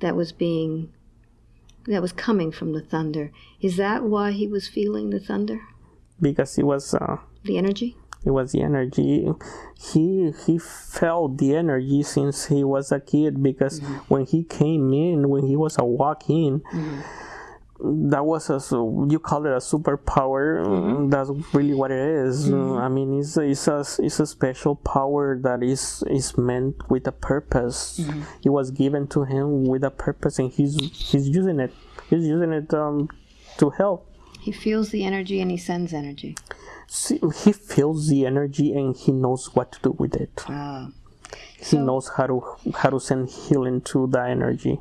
that was being, that was coming from the thunder. Is that why he was feeling the thunder? because it was uh, The energy? It was the energy. He he felt the energy since he was a kid because when he came in when he was a walk in that was a you call it a superpower. Mm, that's really what it is. Uh, i mean it's, a- it's a it's a special power that is is meant with a purpose. It was given to him with a purpose and he's he's using it. He's using it um to help. He feels the energy and he sends energy. See, he feels the energy and he knows what to do with it. Ah. He knows how to how to send healing to the energy.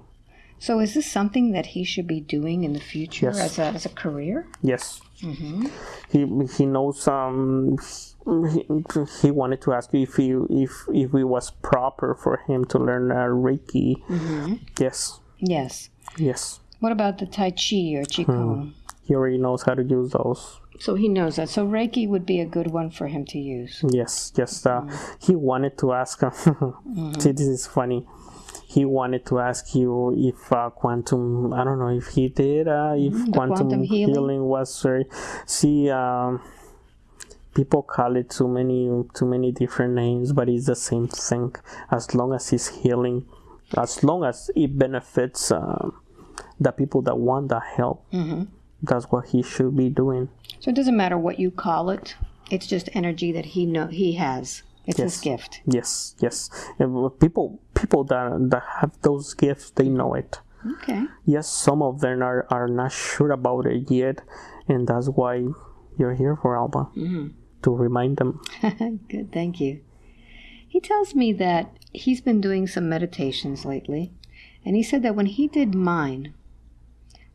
So is this something that he should be doing in the future Yes. as, a, as a career? Yes. He he knows. Um, he, he wanted to ask you if he if if it was proper for him to learn uh, Reiki. Yes. Yes. Yes. What about the Tai Chi or Qigong? He already knows how to use those. So he knows that. So Reiki would be a good one for him to use. Yes, yes. Uh, He wanted to ask. See, this is funny. He wanted to ask you if uh, quantum. I don't know if he did. Uh, if quantum, quantum healing. healing? was very. See, um, people call it too many, too many different names, but it's the same thing. As long as it's healing, as long as it benefits uh, the people that want the help, that's what he should be doing. So it doesn't matter what you call it. It's just energy that he know he has. It's his gift. Yes, yes. Uh, and people, people that that have those gifts, they know it. Okay. Yes, some of them are, are not sure about it yet, and that's why you're here for Alba mm-hmm. to remind them. Good, thank you. He tells me that he's been doing some meditations lately, and he said that when he did mine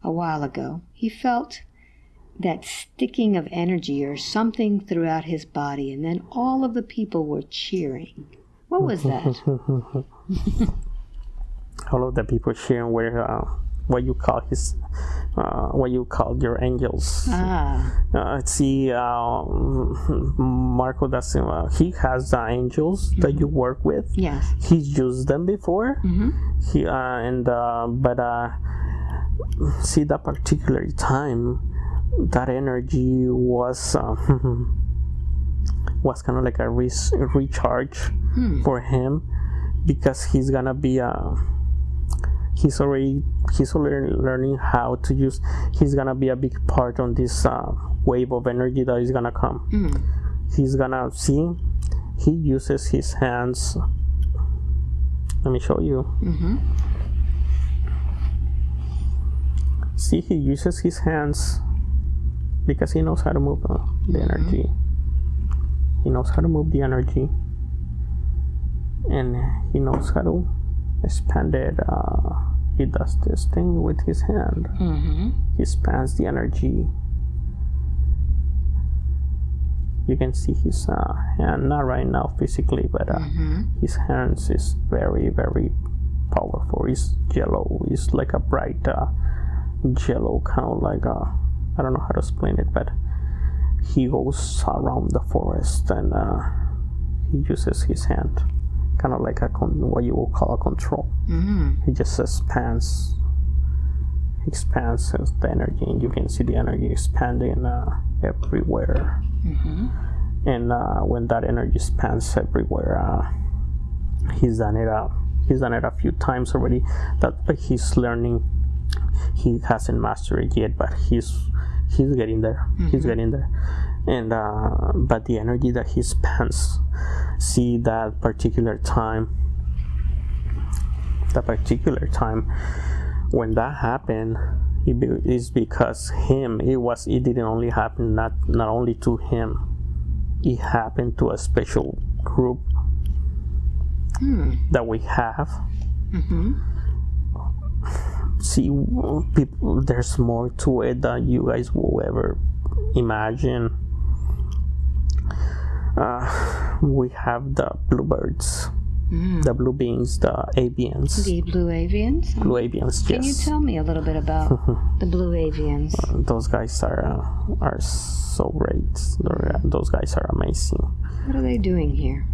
a while ago, he felt that sticking of energy or something throughout his body, and then all of the people were cheering. What was that? All of the people sharing where uh, what you call his, uh, what you call your angels. ah, Uh, see, uh, Marco da Silva, he has the angels that you work with. yes. He's used them before. He uh, and uh, but uh, see that particular time, that energy was uh, was kind of like a re- recharge for him because he's gonna be uh, he's already he's already learning how to use he's gonna be a big part on this uh, wave of energy that is gonna come. He's gonna see he uses his hands. Let me show you. See he uses his hands because he knows how to move uh, the energy. He knows how to move the energy. And he knows how to expand it uh, he does this thing with his hand. Mm-hmm. he spans the energy. You can see his uh, hand not right now physically but uh, his hands is very very powerful. It's yellow. It's like a bright uh, yellow kind of like a i don't know how to explain it but he goes around the forest and uh, he uses his hand kind of like a con- what you would call a control. Mm-hmm. he just expands expands the energy and you can see the energy expanding uh, everywhere. And uh, when that energy expands everywhere uh, he's done it uh, he's done it a few times already that he's learning he hasn't mastered it yet but he's he's getting there. He's mm-hmm. getting there. And uh, but the energy that he spends see that particular time that particular time when that happened it be, is because him it was it didn't only happen not not only to him. It happened to a special group hmm. that we have mm-hmm. See people there's more to it than you guys will ever imagine uh, we have the bluebirds the blue beings the avians The blue avians? blue avians yes. Can you tell me a little bit about the blue avians? those guys are uh, are so great They're, uh, those guys are amazing What are they doing here?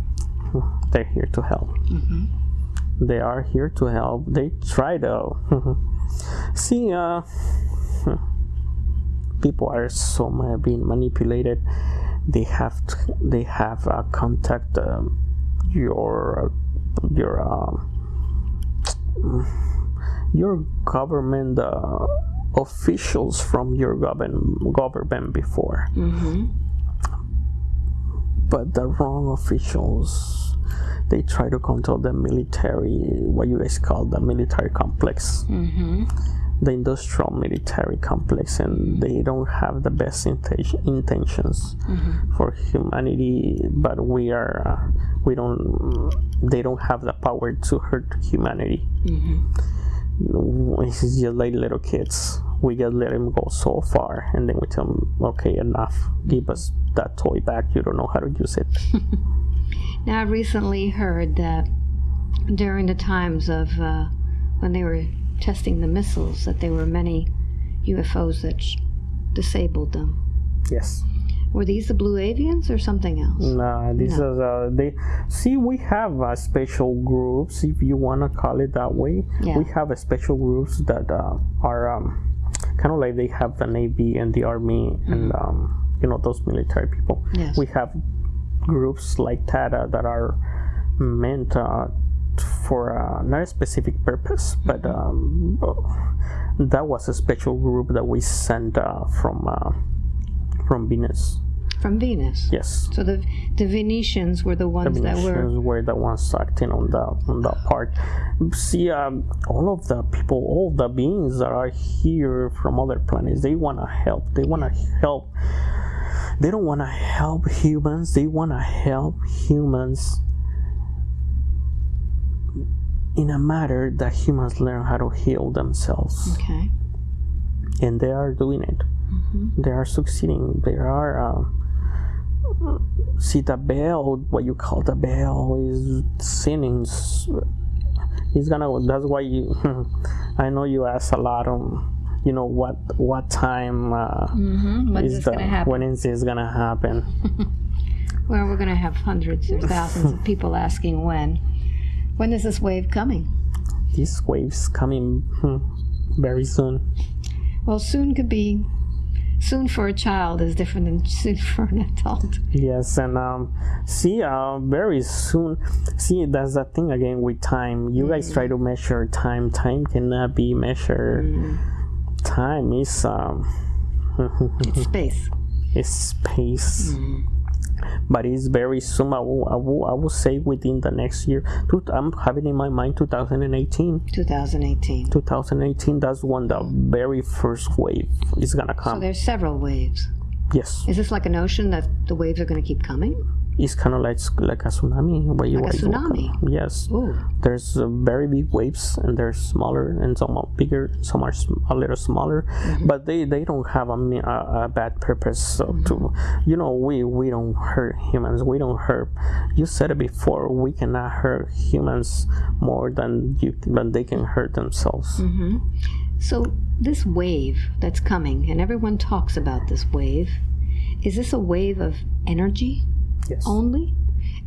They're here to help. Mm-hmm. They are here to help. They try to see. Uh, people are so being manipulated. They have to, they have uh, contact um, your your um, your government uh, officials from your government government before, Mm-hmm. but the wrong officials. They try to control the military, what you guys call the military complex, Mm-hmm. the industrial military complex, and they don't have the best inten- intentions Mm-hmm. for humanity. But we are, uh, we don't, they don't have the power to hurt humanity. Mm-hmm. It's just like little kids. We just let them go so far, and then we tell them, "Okay, enough. Give us that toy back. You don't know how to use it." Now, I recently heard that during the times of uh, when they were testing the missiles, that there were many UFOs that sh- disabled them. yes. Were these the blue avians or something else? Nah, this is uh, they. See, we have uh, special groups, if you wanna call it that way. Yeah. We have a special groups that uh, are um, kind of like they have the navy and the army and um, you know those military people. Yes. We have groups like that uh, that are meant uh, for uh, not a specific purpose, but um, that was a special group that we sent uh, from uh, from Venus. From Venus. Yes. So the the Venetians were the ones that were. Venetians were the ones acting on the on that part. See, um, all of the people, all the beings that are here from other planets, they want to help. They want to help. They don't want to help humans. They want to help humans in a matter that humans learn how to heal themselves, Okay. and they are doing it. They are succeeding. They are. Uh, see the bell what you call the bell is sinning he's gonna that's why you i know you ask a lot on you know what what time uh, Mm-hmm. Is the going to happen? when is this gonna happen Well, we're going to have hundreds or thousands of people asking when. When is this wave coming? this wave's coming hmm, very soon Well, soon could be. Soon for a child is different than soon for an adult. yes and um see uh very soon see that's the thing again with time you guys try to measure time time cannot be measured time is um It's space. is space but it's very soon I will, I will, I will say within the next year i'm having in my mind 2018 2018. 2018 that's when the very first wave is gonna come So there's several waves. yes Is this like an ocean that the waves are going to keep coming? It's kind of like like a tsunami where you Like a what you yes. Ooh. there's uh, very big waves and there's smaller and some are bigger some are sm- a little smaller mm-hmm. but they they don't have a, a, a bad purpose so mm-hmm. to you know we we don't hurt humans we don't hurt you said it before we cannot hurt humans more than you than they can hurt themselves. Mm-hmm. So this wave that's coming, and everyone talks about this wave, is this a wave of energy yes only?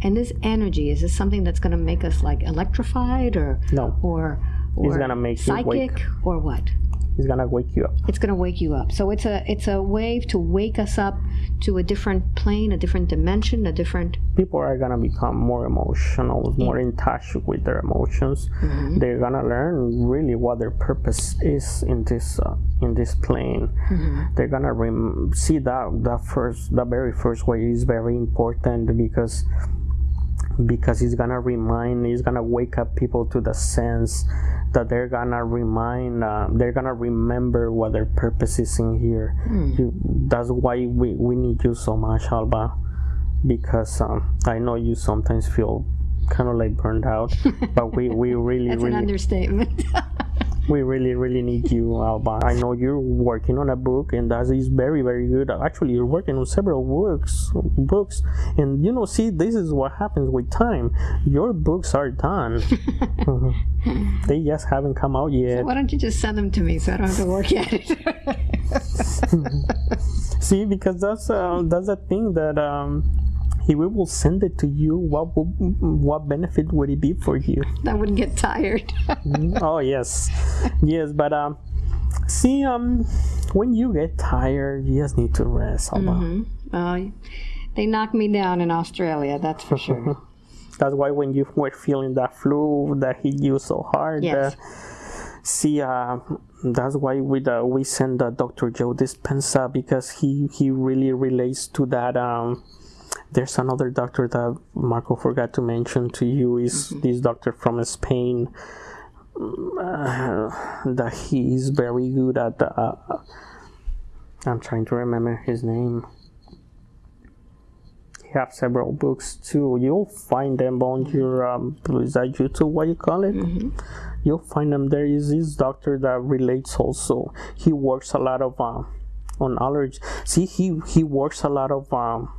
And this energy is this something that's going to make us like electrified, or no or or It's gonna make you psychic, wake. or what? It's gonna wake you up It's going to wake you up. So it's a it's a wave to wake us up to a different plane, a different dimension, a different. people are gonna become more emotional, more in touch with their emotions. They're gonna learn really what their purpose is in this uh, in this plane. They're gonna rem- see that that first, the very first way is very important because because it's gonna remind, it's gonna wake up people to the sense that they're gonna remind, uh, they're gonna remember what their purpose is in here. You, that's why we, we need you so much, Alba, because um, I know you sometimes feel kind of like burned out, but we, we really, That's an understatement. we really, really need you, Alba. I know you're working on a book, and that is very, very good. Actually, you're working on several books, books, and you know, see, this is what happens with time. Your books are done. They just haven't come out yet. Why don't you just send them to me so I don't have to work at it? See, because that's uh, that's a thing that um, he will send it to you, what would, what benefit would it be for you? I wouldn't get tired. oh yes, yes, but um, see um, when you get tired, you just need to rest. Alba. mm-hmm. uh, they knocked me down in Australia, that's for sure. That's why when you were feeling that flu that hit you so hard. Yes. Uh, see, uh, that's why we uh, we send uh, Dr. Joe Dispenza because he he really relates to that. Um, there's another doctor that Marco forgot to mention to you is this doctor from Spain. Uh, that he is very good at. Uh, I'm trying to remember his name. He have several books too. You'll find them on your um, is that YouTube? What you call it? You'll find them. There is this doctor that relates also. He works a lot of um, on allergy. See, he he works a lot of um,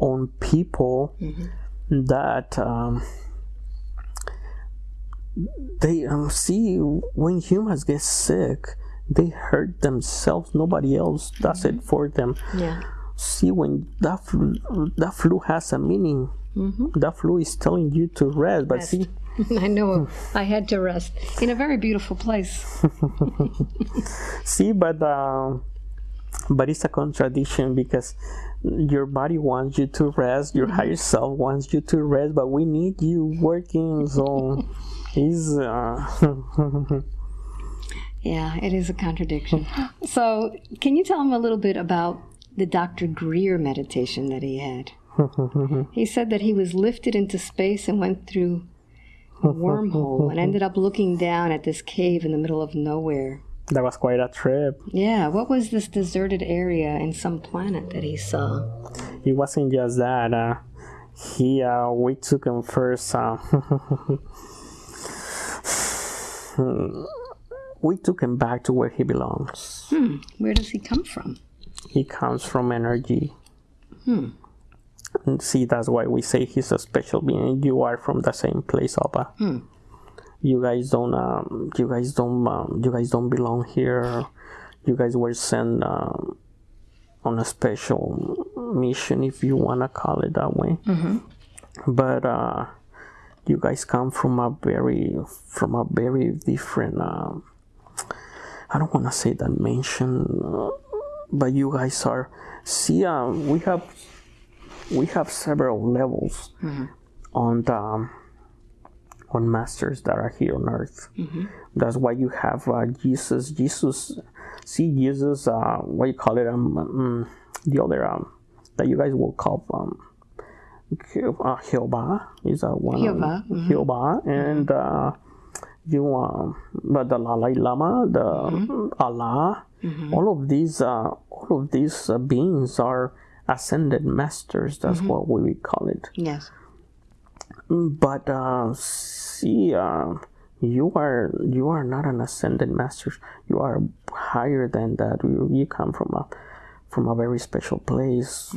on people that um, they um, see when humans get sick, they hurt themselves. Nobody else does it for them. yeah. See, when that flu, that flu has a meaning, that flu is telling you to rest. But Rest. see, I know. I had to rest in a very beautiful place. see, but um, but it's a contradiction because your body wants you to rest, your higher self wants you to rest, but we need you working. So, is uh, Yeah, it is a contradiction. so, can you tell them a little bit about the Dr. Greer meditation that he had? he said that he was lifted into space and went through a wormhole and ended up looking down at this cave in the middle of nowhere. That was quite a trip. Yeah, what was this deserted area in some planet that he saw? It wasn't just that. Uh, he uh, we took him first. Uh, we took him back to where he belongs. Hmm, where does he come from? He comes from energy. And see, that's why we say he's a special being. You are from the same place, Opa. You guys don't. Um, you guys don't. Um, you guys don't belong here. You guys were sent um, on a special mission, if you wanna call it that way. But uh, you guys come from a very, from a very different. Um, I don't wanna say dimension, uh, but you guys are. See, uh, we have we have several levels on the um, on masters that are here on earth. That's why you have uh, Jesus. Jesus, see Jesus. Uh, what you call it? Um, um, the other um, that you guys will call um, uh, Jehovah is a one. Jehovah, mhm. Jehovah, and uh, you um, but the Dalai Lama, the Allah, all of these, uh, all of these uh, beings are ascended masters. That's what we call it. Yes. But uh, see, uh, you are you are not an ascended master. You are higher than that. You, you come from a from a very special place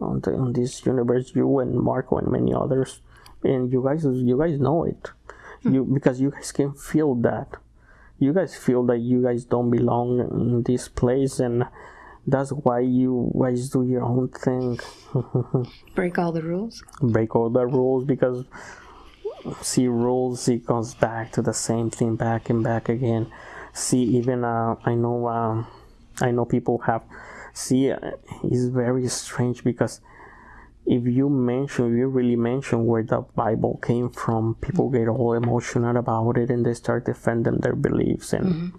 on the on this universe. You and Marco and many others, and you guys you guys know it. You because you guys can feel that. You guys feel that you guys don't belong in this place, and that's why you guys do your own thing. Break all the rules? break all the rules because see rules it goes back to the same thing back and back again see even uh, i know um, i know people have see uh, it's very strange because if you mention if you really mention where the bible came from people get all emotional about it and they start defending their beliefs and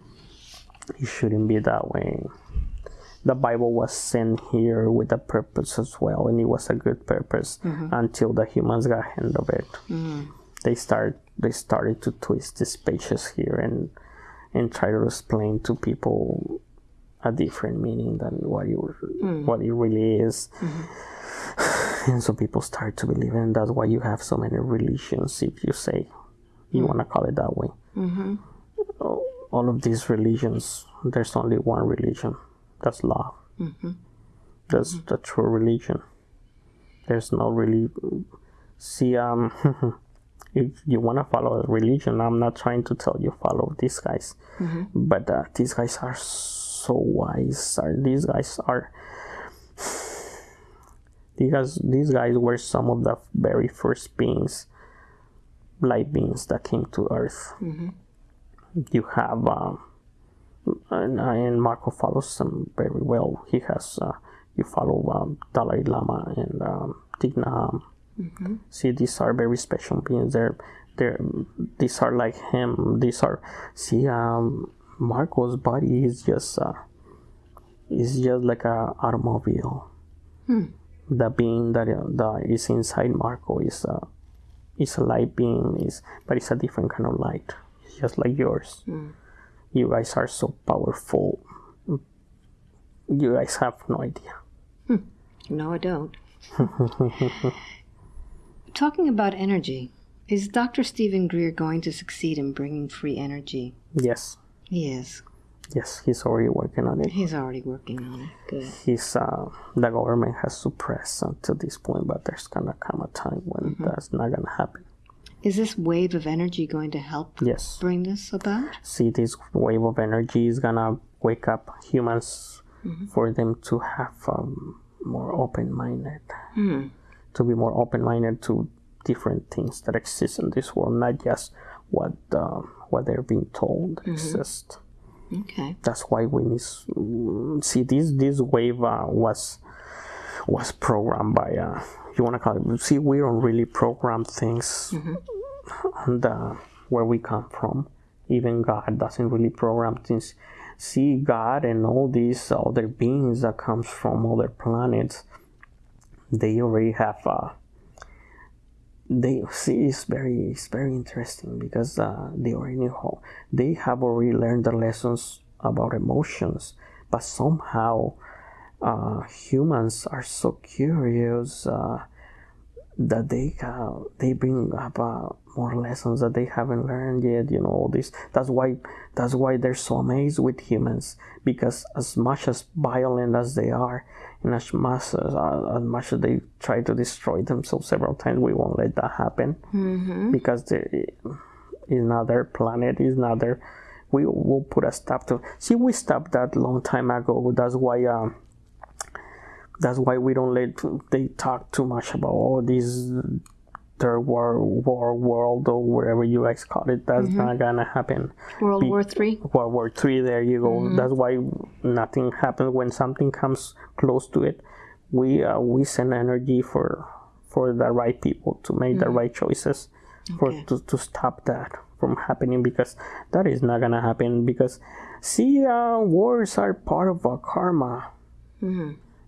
it shouldn't be that way the Bible was sent here with a purpose as well, and it was a good purpose mm-hmm. until the humans got hand of it. Mm-hmm. They start they started to twist these pages here and and try to explain to people a different meaning than what you mm. what it really is. Mm-hmm. And so people start to believe, and that's why you have so many religions. If you say you mm. want to call it that way, all all of these religions, there's only one religion. That's love. That's the true religion. There's no really. See, um, if you want to follow a religion, I'm not trying to tell you follow these guys, but uh, these guys are so wise. Are these guys are? because these guys were some of the very first beings, light beings that came to Earth. You have, um, and, and Marco follows them very well. He has, uh, you follow um, Dalai Lama and um, Thich Nhat Hanh. See, these are very special beings. They're, they're, these are like him. These are, see, um, Marco's body is just, uh, is just like a automobile. The being that, uh, that is inside Marco is, uh, is a light being, is, but it's a different kind of light. It's just like yours. You guys are so powerful. You guys have no idea. No, I don't. Talking about energy, is Dr. Steven Greer going to succeed in bringing free energy? Yes, He is. yes, he's already working on it. He's already working on it. Good. He's uh, the government has suppressed until this point, but there's gonna come a time when that's not gonna happen. Is this wave of energy going to help Yes, bring this about? see, this wave of energy is gonna wake up humans for them to have um, more open-minded, to be more open-minded to different things that exist in this world, not just what uh, what they're being told exist. Okay. that's why we need mm, see this this wave uh, was was programmed by uh, you want to call it see we don't really program things and uh, where we come from. Even god doesn't really program things. See god and all these other beings that comes from other planets they already have uh, they see it's very it's very interesting because uh, they already knew how they have already learned the lessons about emotions but somehow uh, humans are so curious uh, that they uh, they bring up uh, more lessons that they haven't learned yet you know all this. That's why that's why they're so amazed with humans because as much as violent as they are and as much as, uh, as much as they try to destroy themselves several times we won't let that happen. Because they, it's not their planet it's not their we will put a stop to see we stopped that long time ago. That's why um that's why we don't let they talk too much about all these third war war world or whatever you guys call it that's not gonna happen World Be- War Three. World War Three. There you go. That's why nothing happens when something comes close to it. We uh, we send energy for for the right people to make the right choices for Okay. to, to stop that from happening because that is not gonna happen because see uh, wars are part of our karma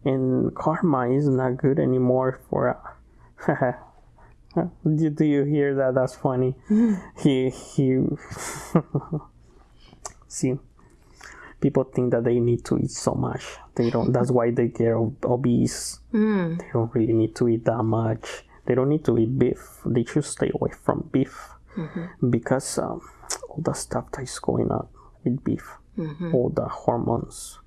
and karma is not good anymore for uh, do, do you hear that? That's funny. He he see people think that they need to eat so much. They don't that's why they get ob- obese. They don't really need to eat that much. They don't need to eat beef. They should stay away from beef. Because um, all the stuff that is going on with beef. All the hormones.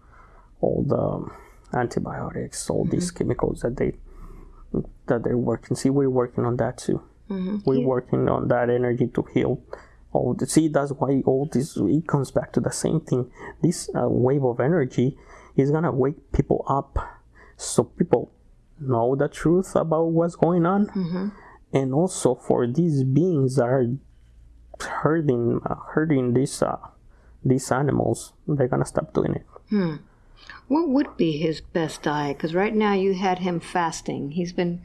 All the antibiotics all these chemicals that they that they're working. See we're working on that too. We're working on that energy to heal all the, see that's why all this it comes back to the same thing. This uh, wave of energy is gonna wake people up so people know the truth about what's going on. And also for these beings that are hurting uh, hurting these uh, these animals they're gonna stop doing it What would be his best diet? Because right now you had him fasting. He's been,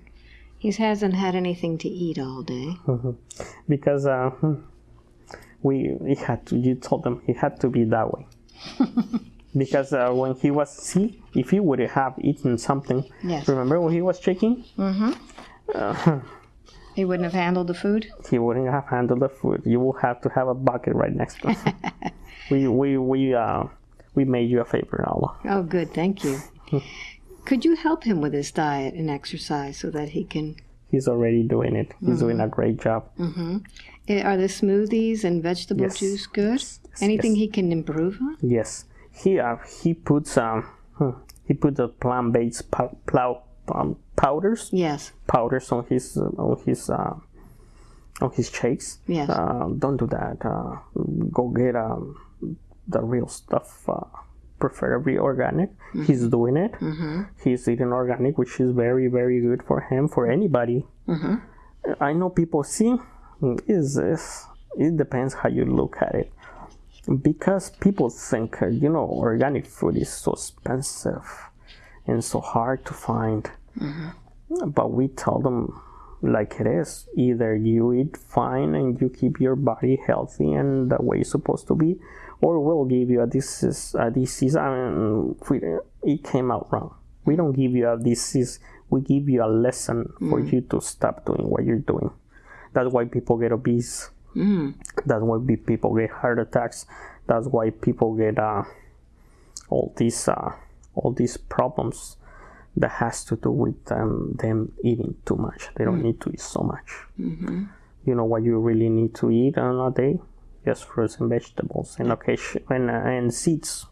he hasn't had anything to eat all day. because uh, we he had to you told him he had to be that way because uh, when he was see if he would have eaten something Yes. remember when he was shaking He wouldn't have handled the food. he wouldn't have handled the food you will have to have a bucket right next to him we we we uh we made you a favor Alba Oh, good. Thank you. Could you help him with his diet and exercise so that he can? he's already doing it he's doing a great job Eh, Are the smoothies and vegetable Yes. juice good? Yes, Anything yes. he can improve on? Yes, he uh, he puts um hmm, he put the plant-based pow- plow um, powders Yes. powders on his uh, on his uh, on his shakes. Yes. Uh, don't do that. Uh, go get um the real stuff. Uh, preferably organic. Mm-hmm. He's doing it. Mm-hmm. He's eating organic, which is very, very good for him, for anybody. Mm-hmm. I know people see is this. It depends how you look at it, because people think you know organic food is so expensive and so hard to find. But we tell them like it is. Either you eat fine and you keep your body healthy and the way it's supposed to be, or we'll give you a disease. A disease. I mean, we, it came out wrong. We don't give you a disease. We give you a lesson for you to stop doing what you're doing. That's why people get obese. That's why people get heart attacks. That's why people get uh, all these uh, all these problems that has to do with them them eating too much. They don't need to eat so much. You know what you really need to eat on a day? Just fruits and vegetables and occasion and, uh, and seeds.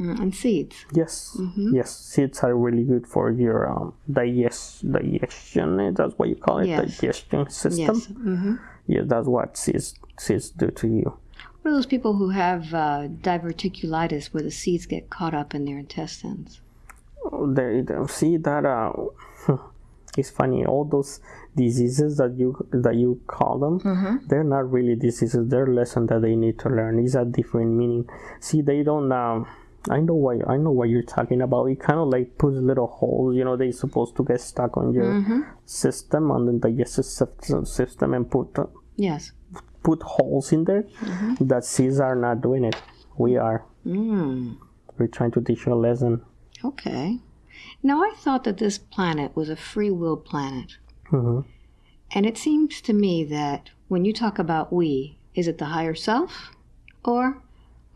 Mm, and seeds. Yes, yes, seeds are really good for your um, digest digestion. eh, That's what you call it, Yes. digestion system. Yes. hmm Yeah, that's what seeds seeds do to you. What are those people who have uh, diverticulitis where the seeds get caught up in their intestines? They, they see that uh, it's funny. All those diseases that you that you call them, they're not really diseases. They're lessons that they need to learn. It's a different meaning. See, they don't. Um, I know what I know what you're talking about. It kind of like puts little holes. You know, they're supposed to get stuck on your system, on the digestive system, and put uh, Yes. put holes in there. That seeds are not doing it. We are. Mm. We're trying to teach you a lesson. Okay. Now, I thought that this planet was a free will planet. hmm And it seems to me that when you talk about we, is it the higher self? Or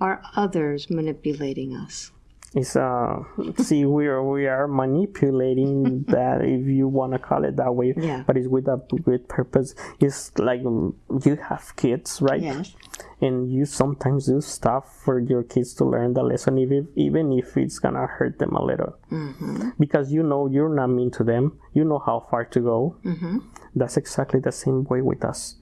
are others manipulating us? It's uh, see, we are we are manipulating that if you want to call it that way. Yeah. But it's with a good purpose. It's like you have kids, right? Yes. And you sometimes do stuff for your kids to learn the lesson, even if, even if it's gonna hurt them a little, Mm-hmm. because you know you're not mean to them. You know how far to go. Mm-hmm. That's exactly the same way with us.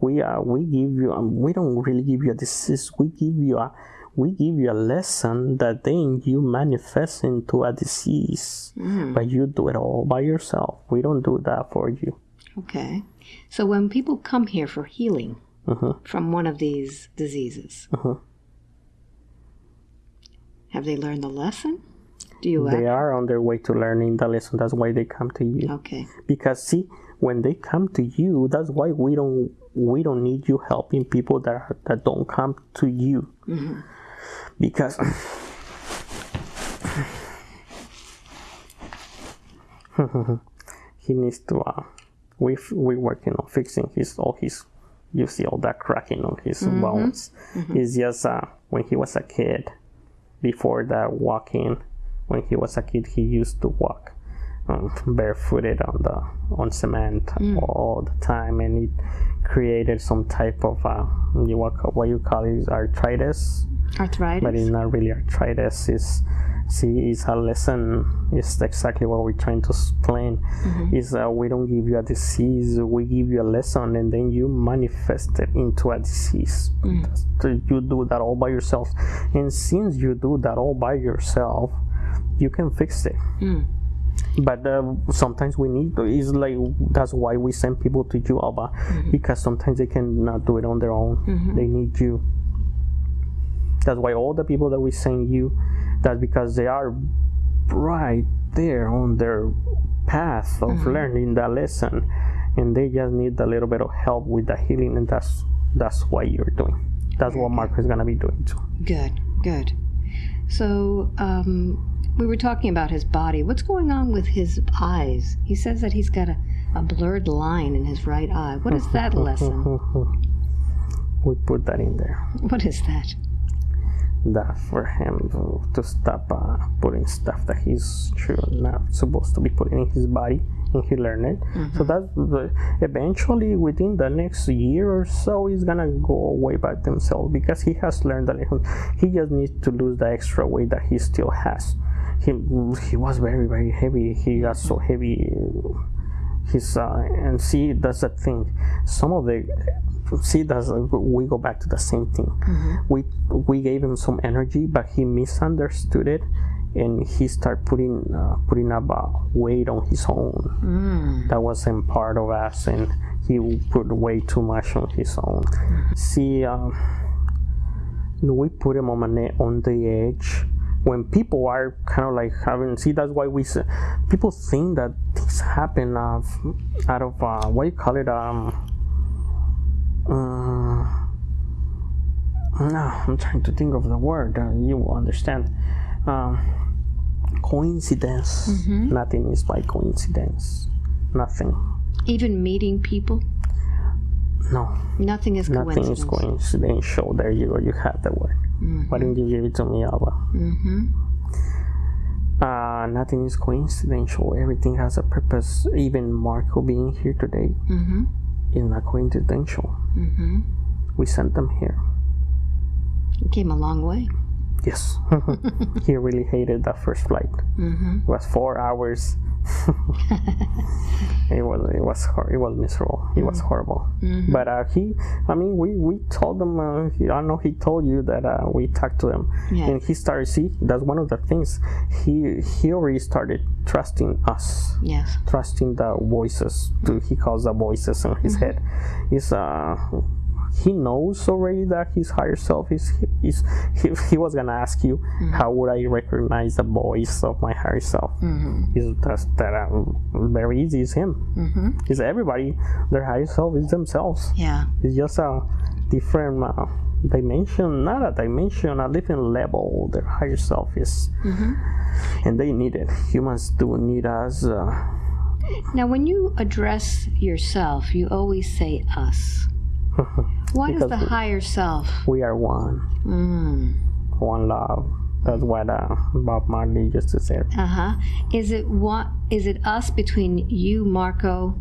We uh, we give you um, we don't really give you a disease. We give you a we give you a lesson that then you manifest into a disease. But you do it all by yourself. We don't do that for you. Okay. So when people come here for healing Mhm. from one of these diseases, Mhm. have they learned the lesson? Do you They act? are on their way to learning the lesson. That's why they come to you. Okay. Because see, when they come to you, that's why we don't we don't need you helping people that are, that don't come to you. Because he needs to uh we we working on fixing his all his you see all that cracking on his bones it's just uh when he was a kid before that walking when he was a kid he used to walk um, barefooted on the on cement all the time and it created some type of uh you what, what you call it arthritis Arthritis? but it's not really arthritis. It's see, it's a lesson. It's exactly what we're trying to explain. Is uh, we don't give you a disease, we give you a lesson, and then you manifest it into a disease. So you do that all by yourself, and since you do that all by yourself, you can fix it. Mm. But uh, sometimes we need to. It's like that's why we send people to you, Alba, because sometimes they cannot do it on their own. They need you. That's why all the people that we send you, that's because they are right there on their path of learning that lesson, and they just need a little bit of help with the healing, and that's that's what you're doing. That's what Marco is gonna be doing too. Good, good. So, um, we were talking about his body. What's going on with his eyes? He says that he's got a, a blurred line in his right eye. What is that lesson? we put that in there. What is that? That for him to, to stop uh, putting stuff that he's sure not supposed to be putting in his body, and he learned it. So that's the, eventually within the next year or so, he's gonna go away by himself because he has learned that he just needs to lose the extra weight that he still has. He he was very very heavy. He got so heavy. He's uh, and see that's the thing. Some of the see that's we go back to the same thing. We we gave him some energy but he misunderstood it and he started putting uh, putting up a weight on his own. That wasn't part of us and he put way too much on his own. See um, we put him on, an, on the edge when people are kind of like having see that's why we people think that things happen uh, out of uh, what do you call it um uh, no i'm trying to think of the word uh, you will understand um, coincidence nothing is by coincidence nothing Even meeting people, no nothing is nothing coincidence. is coincidental there you go you have the word why didn't you give it to me Alba? Mm-hmm. Uh, nothing is coincidental. Everything has a purpose. Even Marco being here today Mm-hmm. Is not coincidental. Mm-hmm. We sent them here. You came a long way. Yes. he really hated that first flight. Mm-hmm. It was four hours. it was it was hor- it was miserable. It was horrible. Mm-hmm. But uh, he, I mean, we we told them. Uh, he, I know he told you that uh, we talked to him, Yeah. and he started. See, that's one of the things. He he already started trusting us. Yes. trusting the voices to he calls the voices in his head is uh he knows already that his higher self is is he, he was gonna ask you how would i recognize the voice of my higher self Mm-hmm. is that's that um, very easy is him Mm-hmm. is everybody their higher self is themselves Yeah. it's just a different uh, dimension not a dimension a different level their higher self is Mm-hmm. and they need it humans do need us uh, Now, when you address yourself, you always say us. What is Because the higher self? we are one Mm. one love that's what uh, bob marley used to say Uh huh. Is it what? Is it us between you, Marco,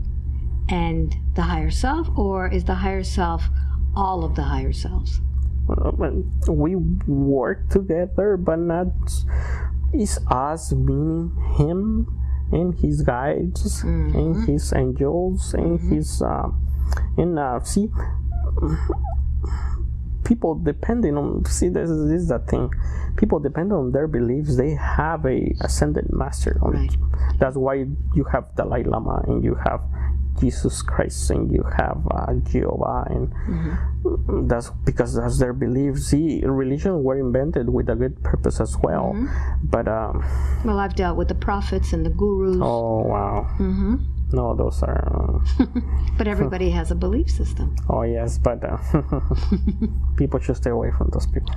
and the higher self, or is the higher self all of the higher selves? We work together but not it's us meaning him and his guides and his angels and his uh, and uh, see people depending on see this is, this is the thing. People depend on their beliefs. They have a ascended master on Right. that's why you have the Dalai Lama and you have Jesus Christ and you have uh, Jehovah and that's because that's their beliefs. See religion were invented with a good purpose as well. But um Well, I've dealt with the prophets and the gurus, oh wow. Hmm no those are uh, but everybody has a belief system. oh yes but uh, people should stay away from those people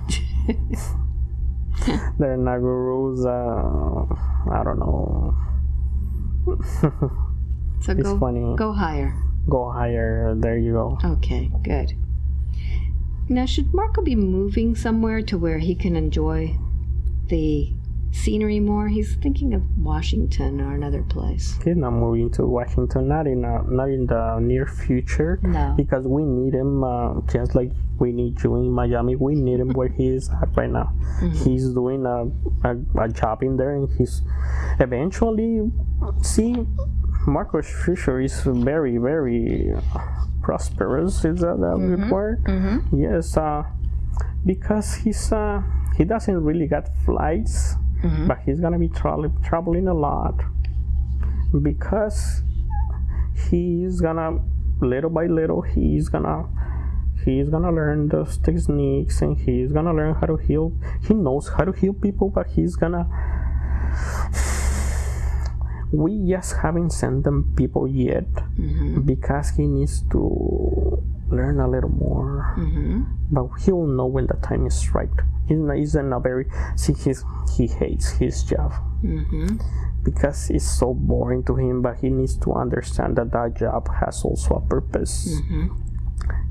they're not gurus uh, I don't know So it's go funny go higher. go higher there you go Okay, good. Now, should Marco be moving somewhere to where he can enjoy the scenery more? He's thinking of Washington or another place. he's not moving to Washington not in uh, not in the near future No. because we need him uh, just like we need you in Miami. We need him where he is at right now. He's doing a, a, a job in there, and he's eventually see. Marco's future is very very prosperous. Is that a good word? Mm-hmm. Yes, uh, because he's uh, he doesn't really got flights, Mhm. but he's gonna be tra- traveling a lot because he's gonna little by little he's gonna he's gonna learn those techniques and he's gonna learn how to heal he knows how to heal people but he's gonna we just haven't sent them people yet Mm-hmm. because he needs to learn a little more Mm-hmm. but he will know when the time is right he's not, he's a very see he's, he hates his job Mm-hmm. because it's so boring to him but he needs to understand that that job has also a purpose Mm-hmm.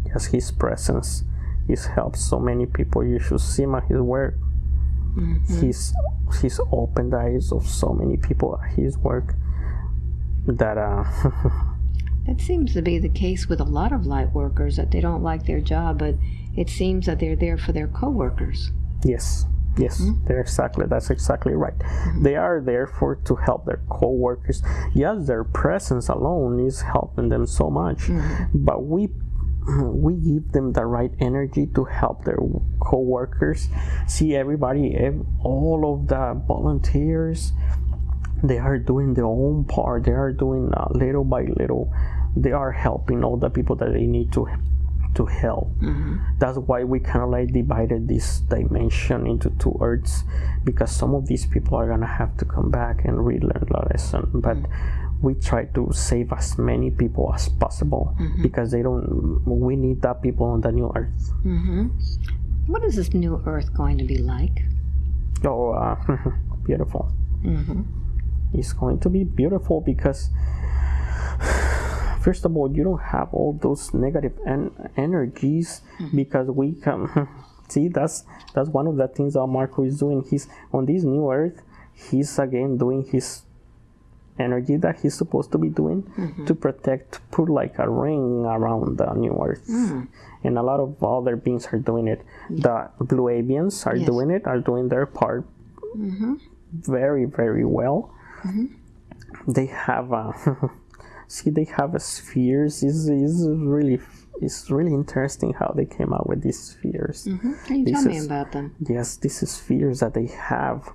yes his presence he's helped so many people you should see him at his work Mm-hmm. he's he's opened the eyes of so many people at his work that uh That seems to be the case with a lot of light workers that they don't like their job, but it seems that they're there for their coworkers. Yes, yes, hmm? they're exactly. That's exactly right. Mm-hmm. They are there for to help their co-workers. Yes, their presence alone is helping them so much. Mm-hmm. But we, we give them the right energy to help their co-workers see everybody all of the volunteers they are doing their own part they are doing uh, little by little they are helping all the people that they need to to help that's why we kind of like divided this dimension into two earths because some of these people are gonna have to come back and relearn the lesson but we try to save as many people as possible because they don't we need that people on the new earth What is this new Earth going to be like? oh uh, beautiful it's going to be beautiful because first of all you don't have all those negative en- energies hmm. because we come see that's that's one of the things that marco is doing. He's on this new earth he's again doing his energy that he's supposed to be doing mm-hmm. to protect put like a ring around the new earth. Hmm. And a lot of other beings are doing it. The blue avians are Yes. doing it are doing their part mm-hmm. very very well. Mm-hmm. They have a see they have a spheres. Is is really it's really interesting how they came out with these spheres. Mm-hmm. Can you This tell me about them? yes these spheres that they have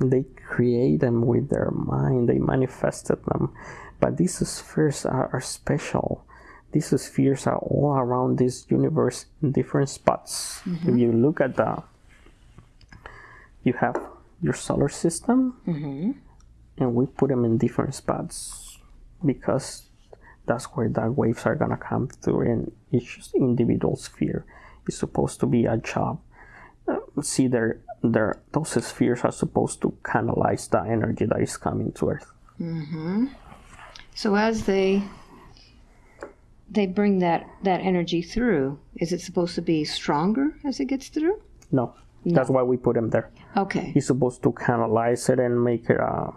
they create them with their mind. They manifested them. But these spheres are, are special. These spheres are all around this universe in different spots. Mm-hmm. If you look at the you have your solar system. Mm-hmm. And we put them in different spots because that's where the waves are gonna come through and each individual sphere is supposed to be a job uh, see their their those spheres are supposed to canalize the energy that is coming to earth Mm-hmm. So as they they bring that that energy through, is it supposed to be stronger as it gets through? no that's why we put them there Okay. he's supposed to canalize it and make it uh,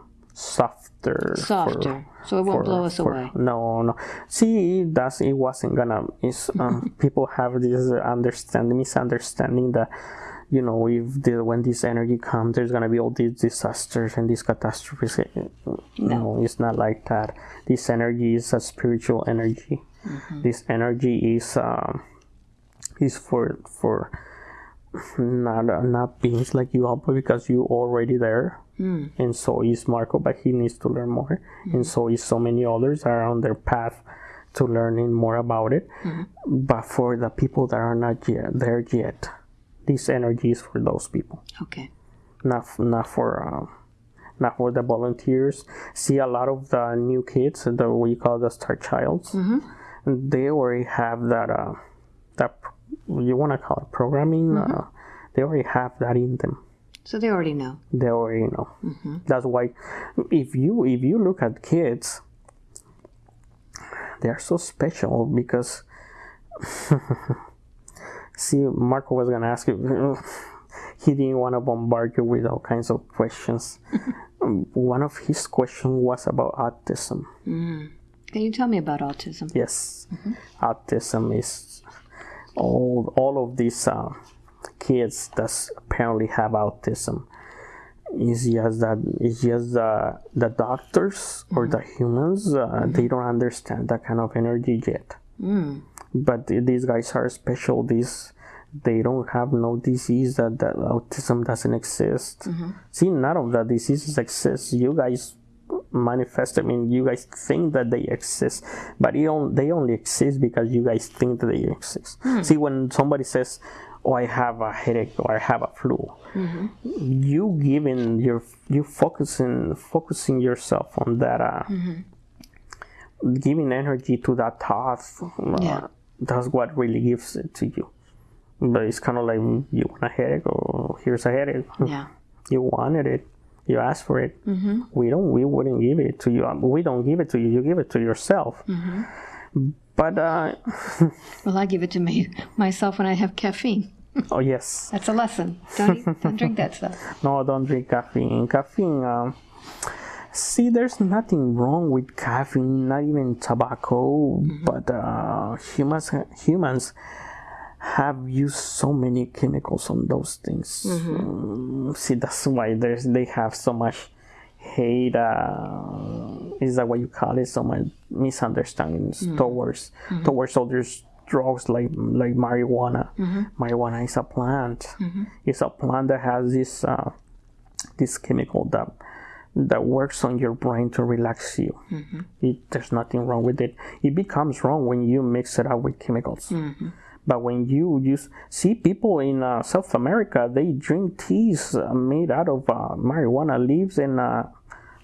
softer for- so it won't for- blow us for- away. No, no. See, that's it wasn't gonna. It's um, people have this understanding, misunderstanding that you know if the, when this energy comes, there's gonna be all these disasters and these catastrophes. No, it's not like that. This energy is a spiritual energy. This energy is um, is for for not not beings like you all, but because you're already there and so is Marco, but he needs to learn more, and so is so many others are on their path to learning more about it. But for the people that are not yet there yet, this energy is for those people, Okay. not not for um, not for the volunteers. See, a lot of the new kids that we call the star childs, they already have that uh, that you want to call it programming. Uh, they already have that in them So they already know. they already know. Mm-hmm. That's why if you if you look at kids, they are so special because see, Marco was gonna ask you. he didn't want to bombard you with all kinds of questions. One of his questions was about autism. Mm. Can you tell me about autism? Yes, mm-hmm. autism is all all of these uh, kids that apparently have autism. Is just that it's just the the doctors or the mm-hmm. humans uh, mm-hmm. they don't understand that kind of energy yet. Mm. But these guys are special. These they don't have no disease that, that autism doesn't exist. Mm-hmm. See, none of the diseases exist. You guys manifest. I mean, you guys think that they exist, but on, they only exist because you guys think that they exist. Hmm. See, when somebody says, "Oh, I have a headache" or "I have a flu," you giving your you focusing focusing yourself on that. Uh, Giving energy to that thought, uh, Yeah. that's what really gives it to you. But it's kind of like you want a headache, or here's a headache Yeah. you wanted it you asked for it we don't we wouldn't give it to you Um, we don't give it to you you give it to yourself but uh Well, I give it to me myself when I have caffeine. Oh yes. That's a lesson. Don't eat, don't drink that stuff. no don't drink caffeine. Caffeine um see there's nothing wrong with caffeine not even tobacco but uh humans humans have used so many chemicals on those things. Mm, see that's why there's they have so much hate uh, is that what you call it? So much misunderstandings towards towards others drugs like like marijuana. Marijuana is a plant. It's a plant that has this uh, this chemical that that works on your brain to relax you. It, there's nothing wrong with it. It becomes wrong when you mix it up with chemicals. But when you use, see people in uh, South America, they drink teas uh, made out of uh, marijuana leaves and uh,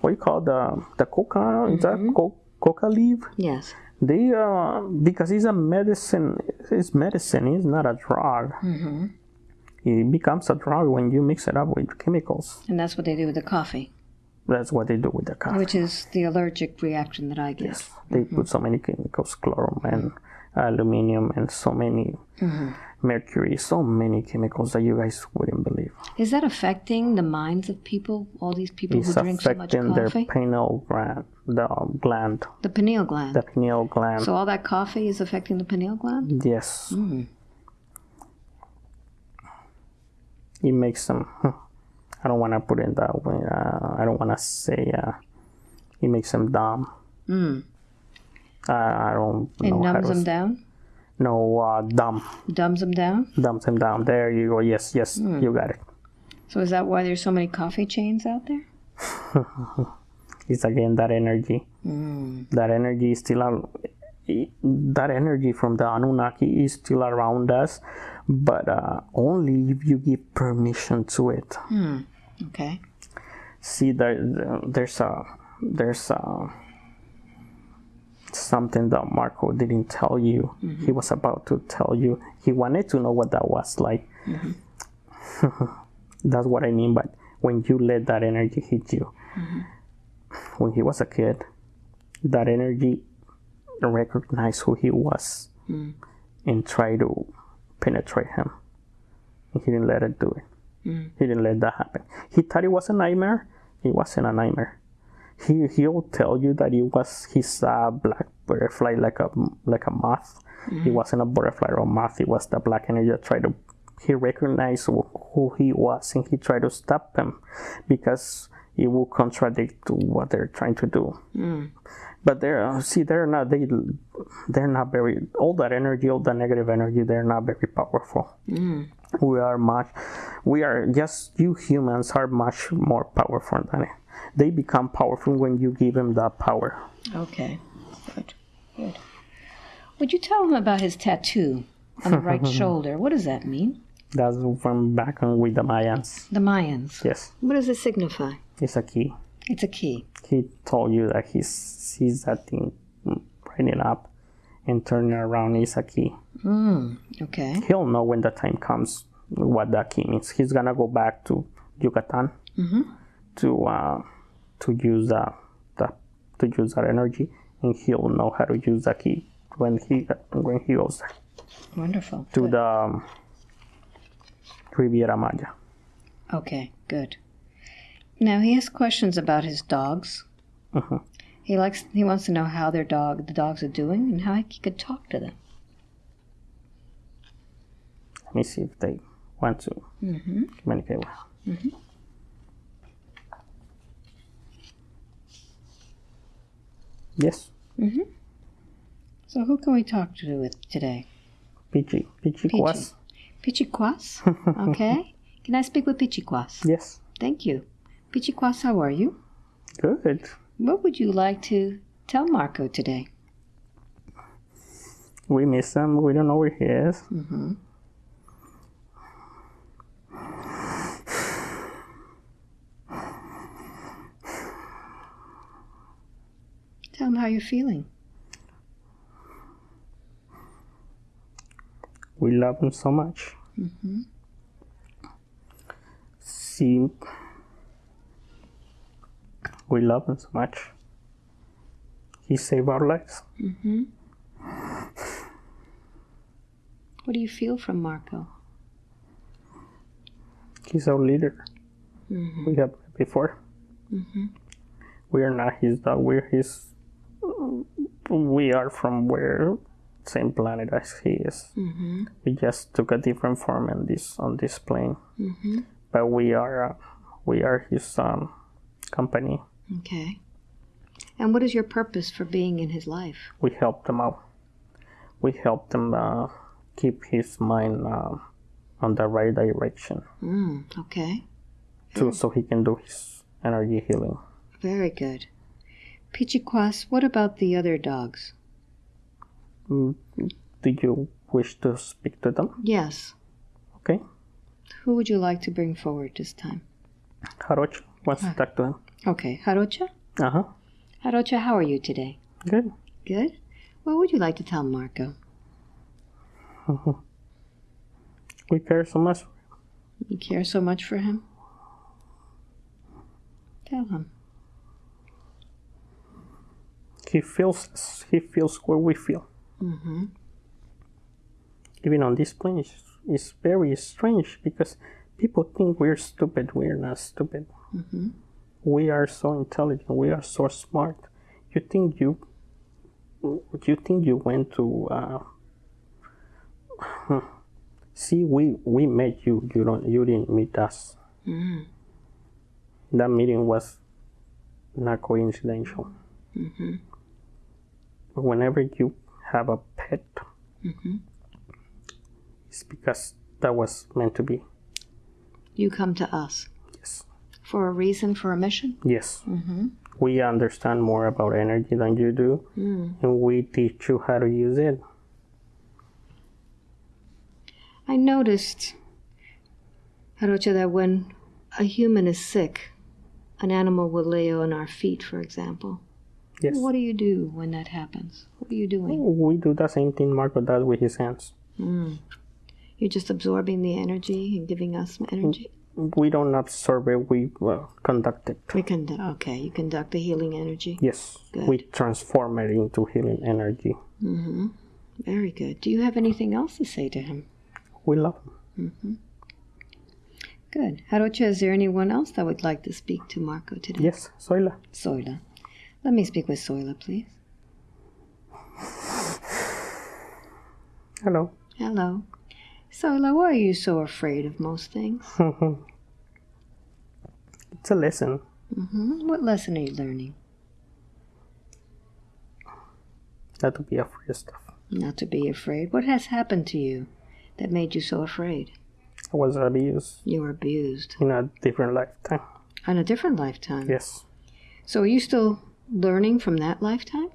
what you call the the coca? Is that co- coca leaf? Yes. They uh, because it's a medicine. It's medicine. It's not a drug. Mm-hmm. It becomes a drug when you mix it up with chemicals. And that's what they do with the coffee, That's what they do with the coffee. which is the allergic reaction that I get. Yes, they mm-hmm. put so many chemicals, chlorum and aluminum, and so many mm-hmm. Mercury, so many chemicals that you guys wouldn't believe. Is that affecting the minds of people? All these people It's who drink so much coffee. affecting their pineal gland, the gland, The pineal gland. the pineal gland. so all that coffee is affecting the pineal gland? yes, Mm. it makes them. I don't want to put it that way. Uh, I don't want to say uh, it makes them dumb. Mm. Uh, I don't It numbs them down? No, uh, dumb, Dumbs them down? dumbs them down. There you go. Yes, yes, Mm. you got it. So is that why there's so many coffee chains out there? It's again that energy. Mm. That energy is still that energy from the Anunnaki is still around us, but uh, only if you give permission to it. Okay. See, there, there's a there's a something that Marco didn't tell you. He mm-hmm. was about to tell you. He wanted to know what that was like. Mm-hmm. That's what I mean. But when you let that energy hit you, mm-hmm. when he was a kid, that energy recognized who he was mm. and tried to penetrate him. He didn't let it do it. Mm. He didn't let that happen. He thought it was a nightmare. It wasn't a nightmare. He he'll tell you that it was his uh, black butterfly like a like a moth. It wasn't a butterfly or a moth. It was the black energy that tried to. He recognized who he was and he tried to stop him because it will contradict to what they're trying to do. But they're uh, see they're not they they're not very all that energy all that negative energy they're not very powerful we are much we are just you humans are much more powerful than it they become powerful when you give them that power Okay. Good. Good. Would you tell him about his tattoo on the right shoulder? What does that mean? that's from back on with the mayans The Mayans. yes What does it signify? it's a key It's a key. he told you that he sees that thing running up and turning around is a key Mm. Okay. he'll know when the time comes what that key means. He's gonna go back to Yucatan to uh, to use that that to use that energy, and he'll know how to use the key when he when he goes there Wonderful. to Good. the um, Riviera Maya. Okay. Good. Now he has questions about his dogs. Mhm. He likes. He wants to know how their dog, the dogs, are doing, and how he could talk to them. Let me see if they want to Mm-hmm. communicate well. Yes, So who can we talk to with today? Pichi, Pichi Pichi. Kwas. Pichiquas. Okay. Can I speak with Pichiquas? Yes, Thank you. Pichiquas, how are you? good. What would you like to tell Marco today? We miss him. We don't know where he is. Mm-hmm. Tell him how you're feeling. We love him so much. Mm-hmm. See, we love him so much. He saved our lives. Mm-hmm. What do you feel from Marco? He's our leader. Mm-hmm. We have before. Mm-hmm. We are not his dog. We're his. We are from where same planet as he is. Mm-hmm. We just took a different form in this on this plane, Mm-hmm. but we are uh, we are his um, company. Okay. And what is your purpose for being in his life? We help them out. We help them uh, keep his mind uh, on the right direction, Mm, okay. to, so he can do his energy healing. Very good. Pichiquas, what about the other dogs? Mm, Do you wish to speak to them? Yes. Okay. Who would you like to bring forward this time? Haroch wants to talk to him. Okay, Harocha? Uh huh. Harocha, how are you today? Good. Good. What would you like to tell Marco? We care so much. You care so much for him? Tell him. He feels he feels what we feel. Mm-hmm. Even on this plane, it's, it's very strange because people think we're stupid. We're not stupid. Mm-hmm. We are so intelligent. We are so smart. You think you you think you went to uh, see we we met you. You don't you didn't meet us. Mm. That meeting was not coincidental. Mm-hmm. Whenever you have a pet, Mm-hmm. it's because that was meant to be. You come to us Yes. for a reason, for a mission? Yes. Mm-hmm. We understand more about energy than you do, Mm. and we teach you how to use it. I noticed, Harocha, that when a human is sick, an animal will lay on our feet, for example. Yes. What do you do when that happens? What are you doing? We do the same thing Marco does with his hands. Mm. You're just absorbing the energy and giving us energy? We don't absorb it, we uh, conduct it. We conduct, okay, you conduct the healing energy. Yes. Good. We transform it into healing energy. Mm-hmm. Very good. Do you have anything else to say to him? We love him. Mm-hmm. Good. Harocha, is there anyone else that would like to speak to Marco today? Yes, Soila. Soila. Let me speak with Soila, please. Hello. Hello. Soila, why are you so afraid of most things? it's a lesson. Mm-hmm. What lesson are you learning? Not to be afraid of stuff. Not to be afraid. What has happened to you that made you so afraid? I was abused You were abused in a different lifetime. on a different lifetime. Yes. So are you still learning from that lifetime?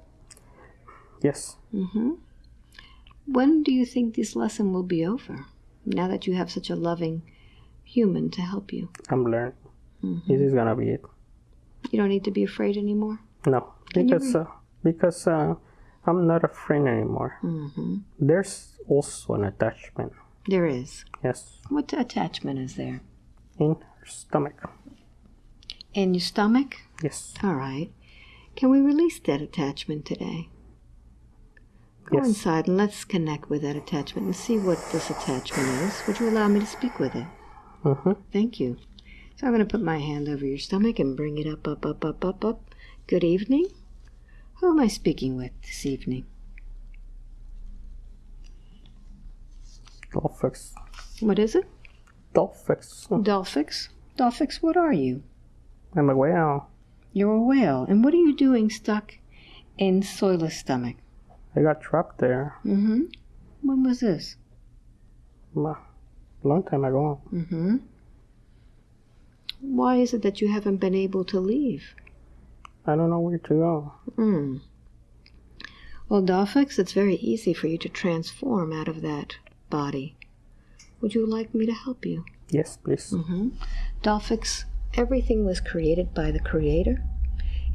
Yes. Mm-hmm. When do you think this lesson will be over? Now that you have such a loving human to help you. I'm learning. Mhm. This is gonna be it. You don't need to be afraid anymore. No, Can because uh, because uh, I'm not a friend anymore. Mm-hmm. There's also an attachment. There is. Yes, What attachment is there? in her stomach. In your stomach? Yes, All right. Can we release that attachment today? Go yes, inside and let's connect with that attachment and see what this attachment is. Would you allow me to speak with it? mm-hmm. Thank you. So I'm going to put my hand over your stomach and bring it up, up, up, up, up, up. Good evening. Who am I speaking with this evening? Dolphix. What is it? Dolphix. Dolphix? Dolphix, what are you? I'm a whale. You're a whale. And what are you doing stuck in Soila's stomach? I got trapped there Mm-hmm. When was this? a long time ago. Mm-hmm. Why is it that you haven't been able to leave? I don't know where to go. Hmm. Well, Dolphix, it's very easy for you to transform out of that body. Would you like me to help you? Yes, please. Mm-hmm. Dolphix, everything was created by the Creator,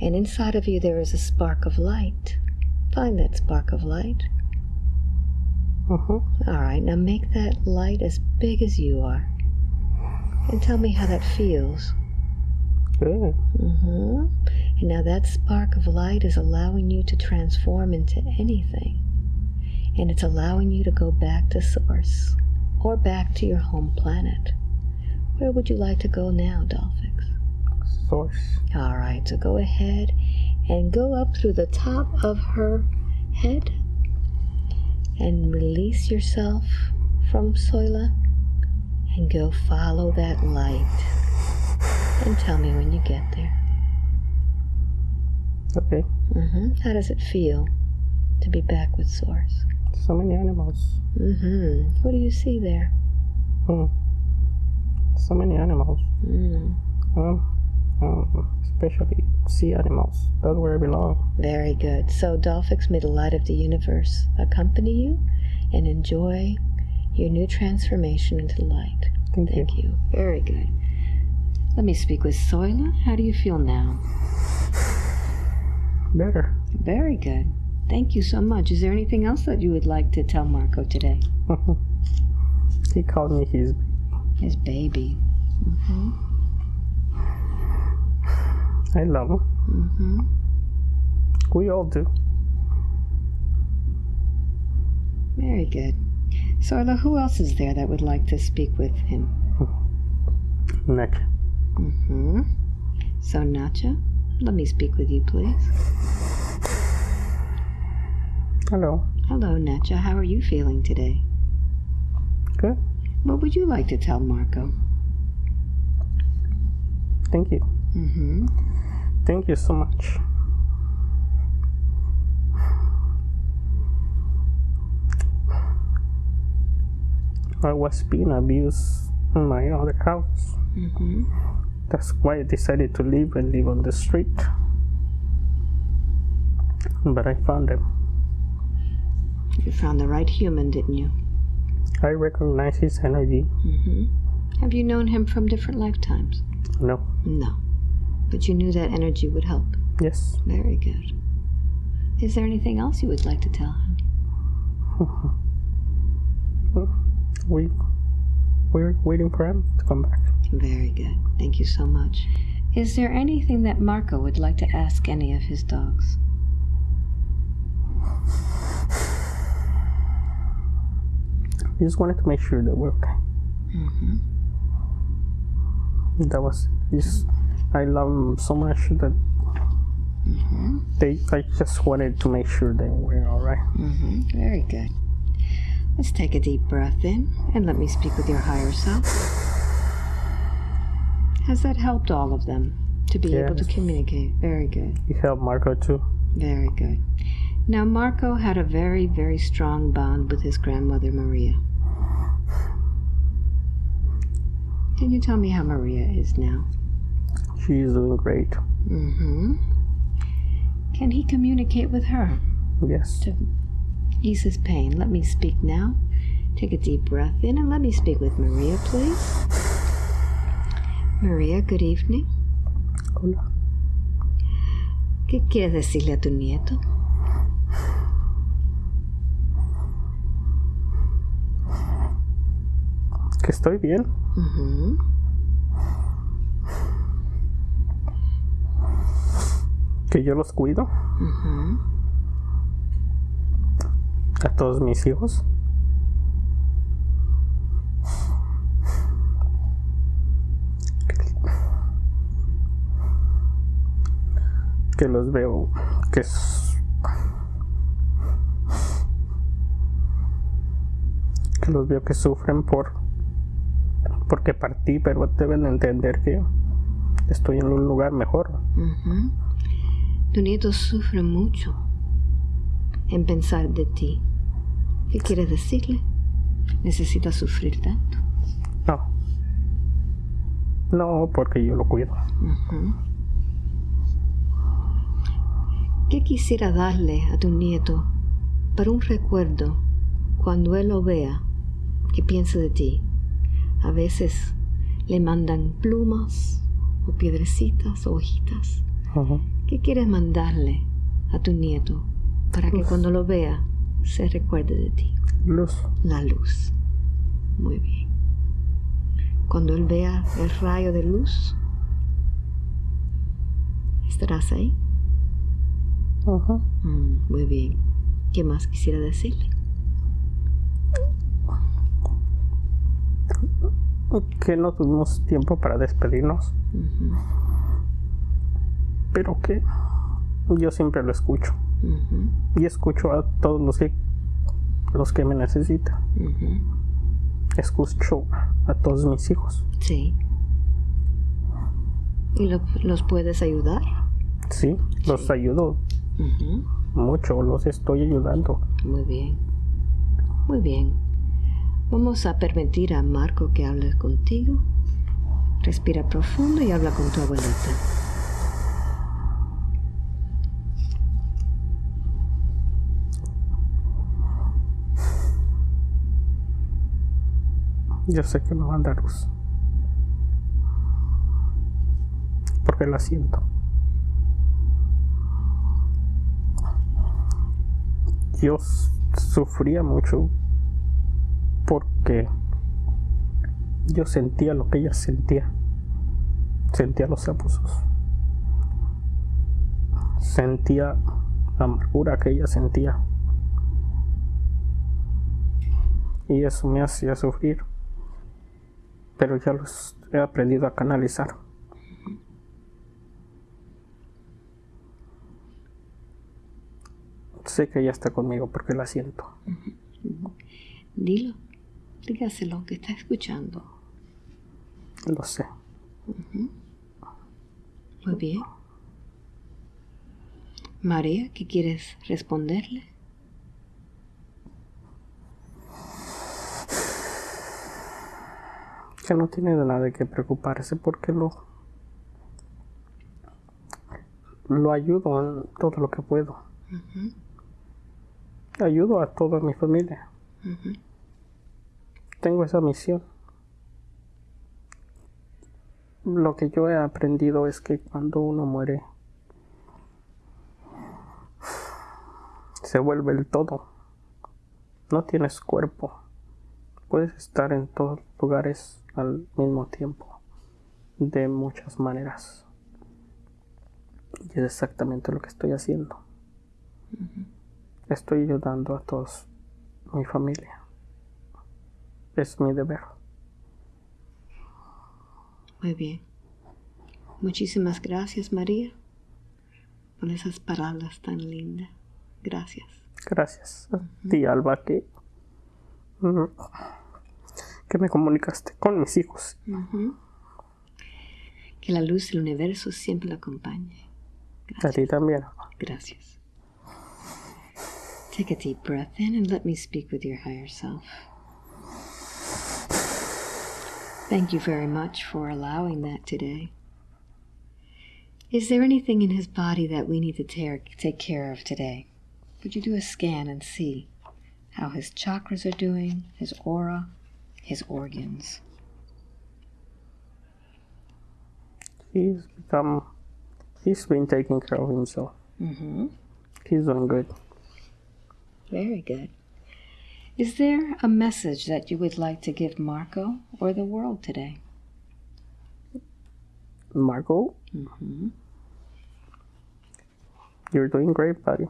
and inside of you there is a spark of light. Find that spark of light. Mm-hmm. All right, now make that light as big as you are. And tell me how that feels. Good. hmm And now that spark of light is allowing you to transform into anything. And it's allowing you to go back to Source or back to your home planet. Where would you like to go now, Dolphix? Source. All right, so go ahead and go up through the top of her head and release yourself from Soila and go follow that light. And tell me when you get there. Okay. Mm-hmm. How does it feel to be back with Source? So many animals. Mm-hmm. What do you see there? Mm. So many animals. Mm. Um, um, especially sea animals. That's where I belong. Very good. So, Dolphix, may the light of the universe accompany you and enjoy your new transformation into light. Thank, you. You. Very good. Let me speak with Soila. How do you feel now? Better. Very good. Thank you so much. Is there anything else that you would like to tell Marco today? he called me his. His baby. Mm-hmm. I love him. Mm-hmm. We all do. Very good. Soila, who else is there that would like to speak with him? Nick. Mm-hmm. So, Nacha, let me speak with you, please. Hello. Hello, Nacha. How are you feeling today? Good. What would you like to tell Marco? Thank you. Mm-hmm. Thank you so much. I was being abused in my other house. Mm-hmm. That's why I decided to leave and live on the street. But I found him. You found the right human, didn't you? I recognize his energy. Mm-hmm. Have you known him from different lifetimes? No. No. But you knew that energy would help. Yes. Very good. Is there anything else you would like to tell him? we we're waiting for him to come back. Very good. Thank you so much. Is there anything that Marco would like to ask any of his dogs? I just wanted to make sure that we're okay. Mm-hmm. That was just I love them so much that Mm-hmm. they I just wanted to make sure that we're all right. Mm-hmm. Very good. Let's take a deep breath in and let me speak with your higher self. Has that helped all of them to be able to communicate? Very good. You helped Marco too. Very good. Now, Marco had a very, very strong bond with his grandmother, Maria. Can you tell me how Maria is now? She's doing great. Mm-hmm. Can he communicate with her Yes. to ease his pain? Let me speak now. Take a deep breath in and let me speak with Maria, please. Maria, good evening. Hola. ¿Qué quieres decirle a tu nieto? Que estoy bien. Ujú. Que yo los cuido. A todos mis hijos. Que los veo. Que s- que los veo que sufren por porque partí, pero deben entender que estoy en un lugar mejor. Tu nieto sufre mucho en pensar de ti. ¿Qué quieres decirle? ¿Necesita sufrir tanto? No. No, porque yo lo cuido. ¿Qué quisiera darle a tu nieto para un recuerdo cuando él lo vea que piense de ti? A veces le mandan plumas o piedrecitas o hojitas. ¿Qué quieres mandarle a tu nieto para que Uf. cuando lo vea se recuerde de ti? Luz. La luz. Muy bien. Cuando él vea el rayo de luz, ¿estarás ahí? Ujú. Mm, muy bien. ¿Qué más quisiera decirle? que no tuvimos tiempo para despedirnos, pero que yo siempre lo escucho y escucho a todos los que los que me necesitan. Escucho a todos mis hijos. Sí. ¿Y lo- los puedes ayudar? Sí, los ayudo mucho, los estoy ayudando. Muy bien. Muy bien. Vamos a permitir a Marco que hable contigo. Respira profundo y habla con tu abuelita. Yo sé que me va a dar luz. Porque la siento. Yo sufría mucho porque yo sentía lo que ella sentía. Sentía los abusos. Sentía la amargura que ella sentía. Y eso me hacía sufrir pero ya los he aprendido a canalizar. Sé que ella está conmigo porque la siento. Dilo. Dígaselo que está escuchando. Lo sé. Muy bien. María, ¿qué quieres responderle? Que no tiene de nada de qué preocuparse porque lo lo ayudo en todo lo que puedo. Ayudo a toda mi familia. Tengo esa misión. Lo que yo he aprendido es que cuando uno muere se vuelve el todo. No tienes cuerpo. Puedes estar en todos lugares al mismo tiempo. De muchas maneras. Y es exactamente lo que estoy haciendo. Estoy ayudando a todos mi familia. Es mi deber. Muy bien. Muchísimas gracias, María, por esas palabras tan lindas. Gracias. Gracias a ti, Alba, que, mm, que me comunicaste con mis hijos. Ujú. Que la luz del universo siempre la acompañe. A ti también. Gracias. Take a deep breath in and let me speak with your higher self. Thank you very much for allowing that today. Is there anything in his body that we need to tear, take care of today? Would you do a scan and see how his chakras are doing, his aura, his organs? He's become, he's been taking care of himself. Mm-hmm. He's doing good. Very good. Is there a message that you would like to give Marco or the world today? Marco, Mm-hmm. you're doing great, buddy.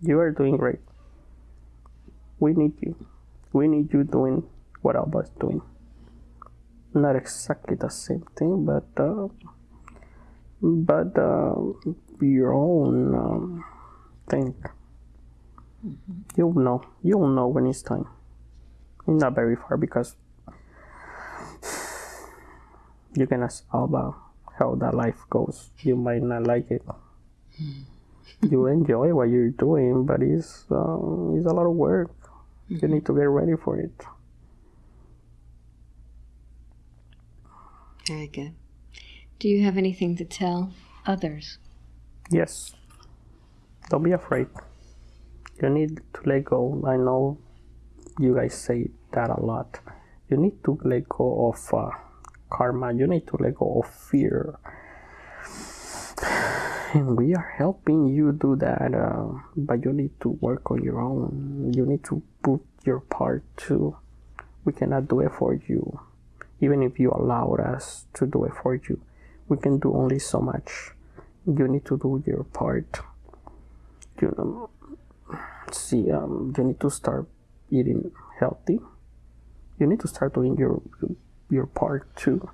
You are doing great. We need you. We need you doing what Alba's doing. Not exactly the same thing, but uh, but uh, your own um, thing. You'll know. You'll know when it's time. Not very far because you can ask Alba how that life goes. You might not like it. you enjoy what you're doing, but it's uh, it's a lot of work. You need to get ready for it. Very good. Do you have anything to tell others? Yes. Don't be afraid. You need to let go. I know you guys say that a lot. You need to let go of uh, karma. You need to let go of fear. And we are helping you do that, uh, but you need to work on your own. You need to put your part too. We cannot do it for you. Even if you allowed us to do it for you, we can do only so much you need to do your part. You know, see, um, you need to start eating healthy. You need to start doing your your part too.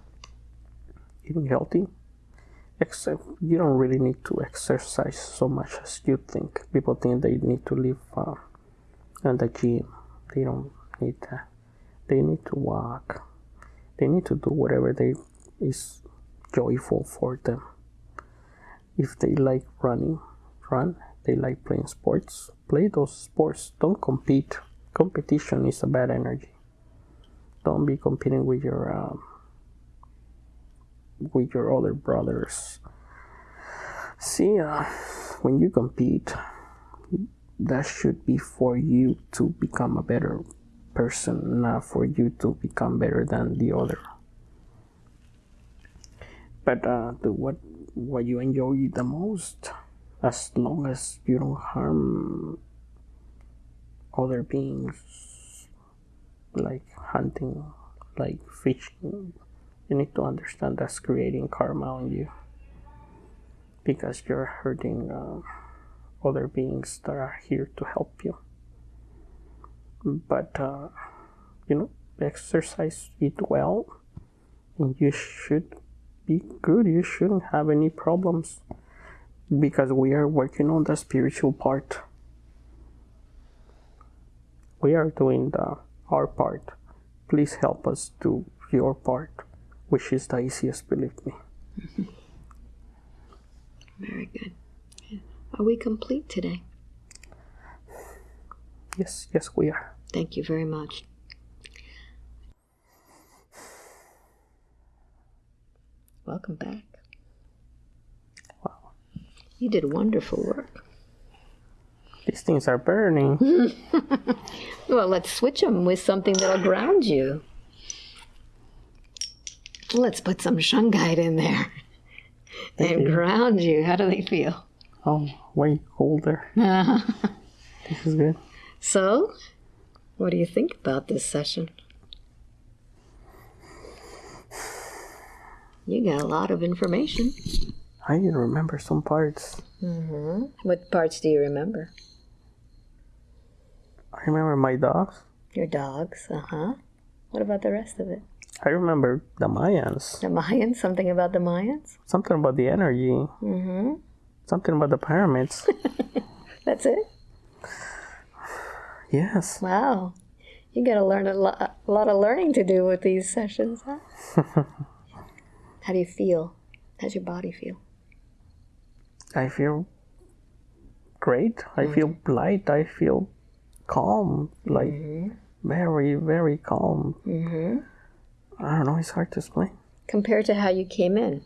Eating healthy. Except you don't really need to exercise so much as you think. People think they need to live uh, in the gym. They don't need that. They need to walk. They need to do whatever they is joyful for them if they like running, run. They like playing sports, play those sports. Don't compete. Competition is a bad energy. Don't be competing with your um, with your other brothers. See, uh, when you compete, that should be for you to become a better person, not for you to become better than the other. But uh, the what what you enjoy the most, as long as you don't harm other beings, like hunting, like fishing, you need to understand that's creating karma on you because you're hurting uh, other beings that are here to help you. But uh, you know, exercise it well, and you should be good. You shouldn't have any problems because we are working on the spiritual part. We are doing the our part. Please help us do your part, which is the easiest, believe me. Very good. Are we complete today? Yes, yes, we are. Thank you very much. Welcome back. Wow. You did wonderful work. These things are burning. Well, let's switch them with something that'll ground you. Let's put some shungite in there and you. ground you. How do they feel? Oh, way colder. This is good. So, what do you think about this session? You got a lot of information. I even remember some parts. Mhm. What parts do you remember? I remember my dogs. Your dogs, uh huh. What about the rest of it? I remember the Mayans. The Mayans? Something about the Mayans? Something about the energy. Mm-hmm. Something about the pyramids. That's it? yes. Wow. You got to learn a, lo- a lot of learning to do with these sessions, huh? How do you feel? How's your body feel? I feel great. I feel light. I feel calm. Like very, very calm. Mm-hmm. I don't know. It's hard to explain. Compared to how you came in,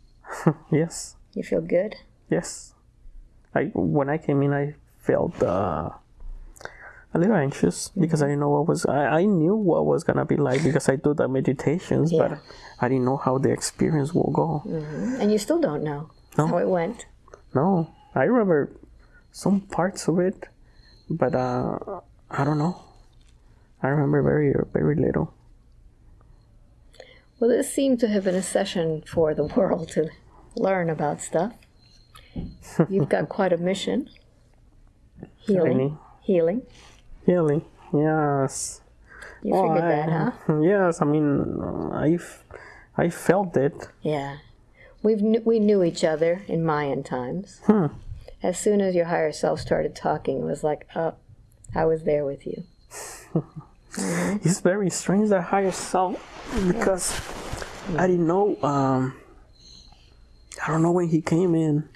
yes. you feel good? Yes. I when I came in, I felt uh, a little anxious because I didn't know what was. I, I knew what was gonna be like because I do the meditations, Yeah. but I didn't know how the experience will go. And you still don't know No. how it went. No, I remember some parts of it, but uh, I don't know. I remember very, very little. Well, this seemed to have been a session for the world to learn about stuff. You've got quite a mission. Healing. Healing. healing? Yes. You Oh, figured I- that, huh? Yes. I mean, I, I felt it. Yeah. We've kn- we knew each other in Mayan times. Hmm. As soon as your higher self started talking, it was like, oh, I was there with you. It's very strange that higher self because I didn't know. Um, I don't know when he came in.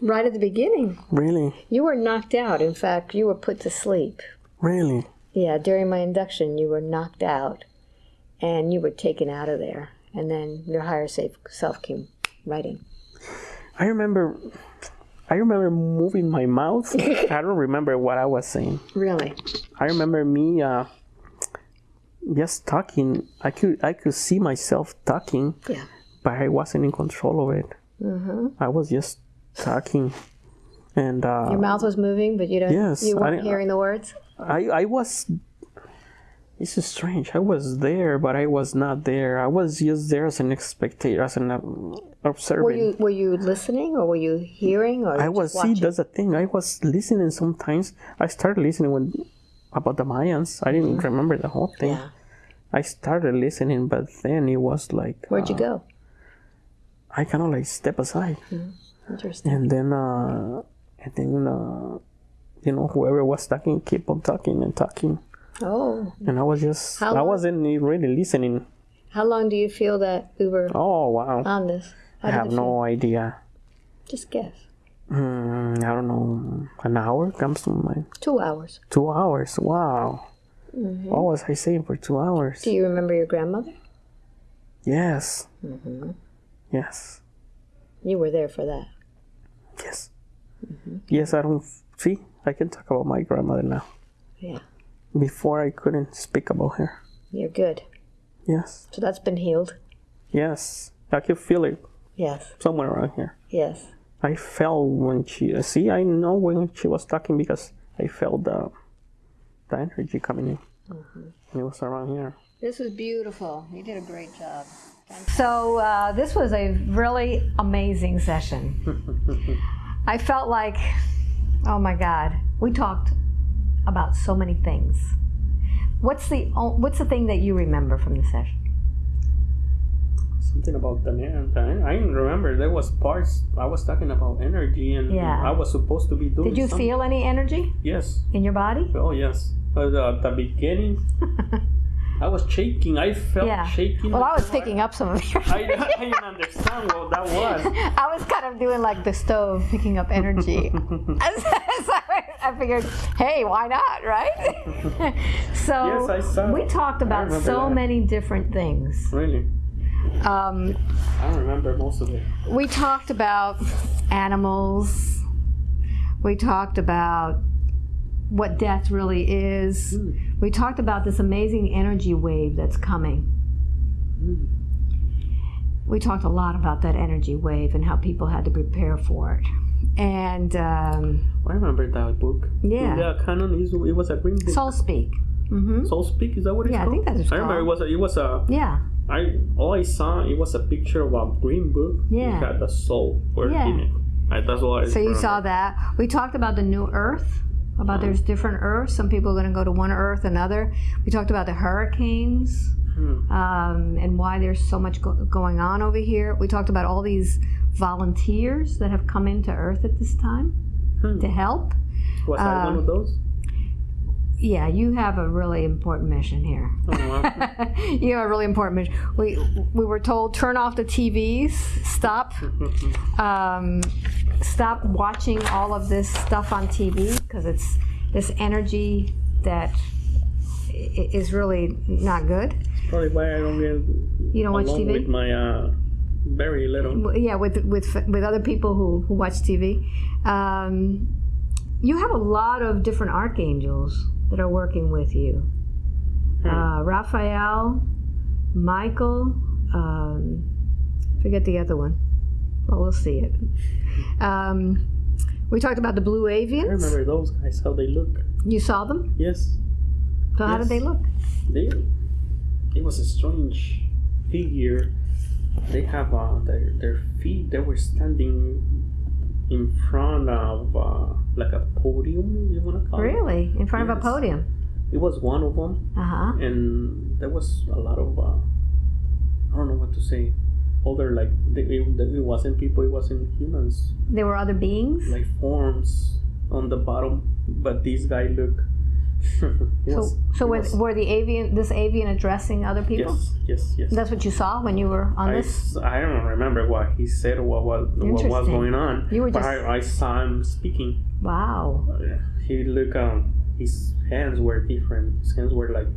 Right at the beginning, Really, you were knocked out. In fact, you were put to sleep. really. Yeah, during my induction, you were knocked out and you were taken out of there. And then your higher safe self came right in. I remember. I remember moving my mouth. I don't remember what I was saying. Really? I remember me uh, just talking. I could I could see myself talking, Yeah. but I wasn't in control of it. Mm-hmm. I was just talking, and uh, Your mouth was moving, but you don't. Yes, you weren't didn't- hearing the words. I I was. This is strange. I was there, but I was not there. I was just there as an spectator, as an uh, observer. Were you were you listening or were you hearing or I was see. That's the thing. I was listening sometimes. I started listening when about the Mayans. I didn't remember the whole thing. Mm-hmm. Yeah. I started listening, but then it was like Where'd you uh, go? I kind of like step aside, Interesting. and then uh, and then uh, you know whoever was talking keep on talking and talking, Oh, and I was just How I wasn't really listening. how long do you feel that Uber? Oh wow, on this? I have no idea. Just guess. Hmm, I don't know. An hour comes to mind. Two hours. Two hours. Wow. What was I saying for two hours? Do you remember your grandmother? Yes. Mm-hmm. Yes. You were there for that. Yes. Hmm. Yes, I don't see. I can talk about my grandmother now. Yeah. Before I couldn't speak about her. You're good. Yes. So that's been healed. Yes. I can feel it Yes. somewhere around here. Yes. I felt when she see. I know when she was talking because I felt the the energy coming in. It was around here. This was beautiful. You did a great job. So uh, this was a really amazing session. I felt like, oh my God, we talked about so many things. What's the o- what's the thing that you remember from the session? Something about the energy. I remember. There was parts I was talking about energy, and Yeah. I was supposed to be doing. Did you something. feel any energy Yes. in your body? Oh yes. At the beginning, I was shaking. I felt Yeah. shaking. Well, I was picking up some of your. I, I didn't understand what that was. I was kind of doing like the stove, picking up energy. I figured, hey, why not, right? so Yes, I saw. we talked about so that. many different things. Really, Um, I don't remember most of it. we talked about animals. We talked about what death really is. Hmm. We talked about this amazing energy wave that's coming. Hmm. We talked a lot about that energy wave and how people had to prepare for it. And um, I remember that book. Yeah. The Cannon is it was a green book. Soul Speak. Hmm Soul Speak is that what it's Yeah, I think that's what it's I remember it was a, it was a Yeah. I all I saw it was a picture of a green book. Yeah. It had the soul word Yeah. in it. I, that's all I So you saw that. We talked about the new Earth, about there's different Earths. Some people are going to go to one Earth, another. We talked about the hurricanes Hmm. um, and why there's so much go- going on over here. We talked about all these volunteers that have come into Earth at this time Hmm. to help. Was I one uh, of those? Yeah, you have a really important mission here. Oh, you have a really important mission. We we were told turn off the TVs, stop, um, stop watching all of this stuff on TV because it's this energy that is really not good. Probably why I don't get You don't watch along TV. with my uh, very little. Yeah, with with with other people who who watch TV. Um, you have a lot of different archangels that are working with you. Hmm. Uh, Raphael, Michael, um, forget the other one. Well, we'll see it. Um, we talked about the blue avians. I remember those guys how they look. You saw them. Yes, So how did they look? they. It was a strange figure. They have uh, their their feet. They were standing in front of uh, like a podium. You wanna call it? Really, in front of a podium. It was one of them. Uh huh. and there was a lot of uh, I don't know what to say. Older like they, it, it wasn't people, it wasn't humans, There were other beings. like forms on the bottom. But this guy look. So, so were, was- were the avian, this avian addressing other people? yes, yes, yes. That's what you saw when you were on I, this. I don't remember what he said or what what, what was going on. You were but just- I, I saw him speaking. Wow. Uh, He look um his hands were different. His hands were like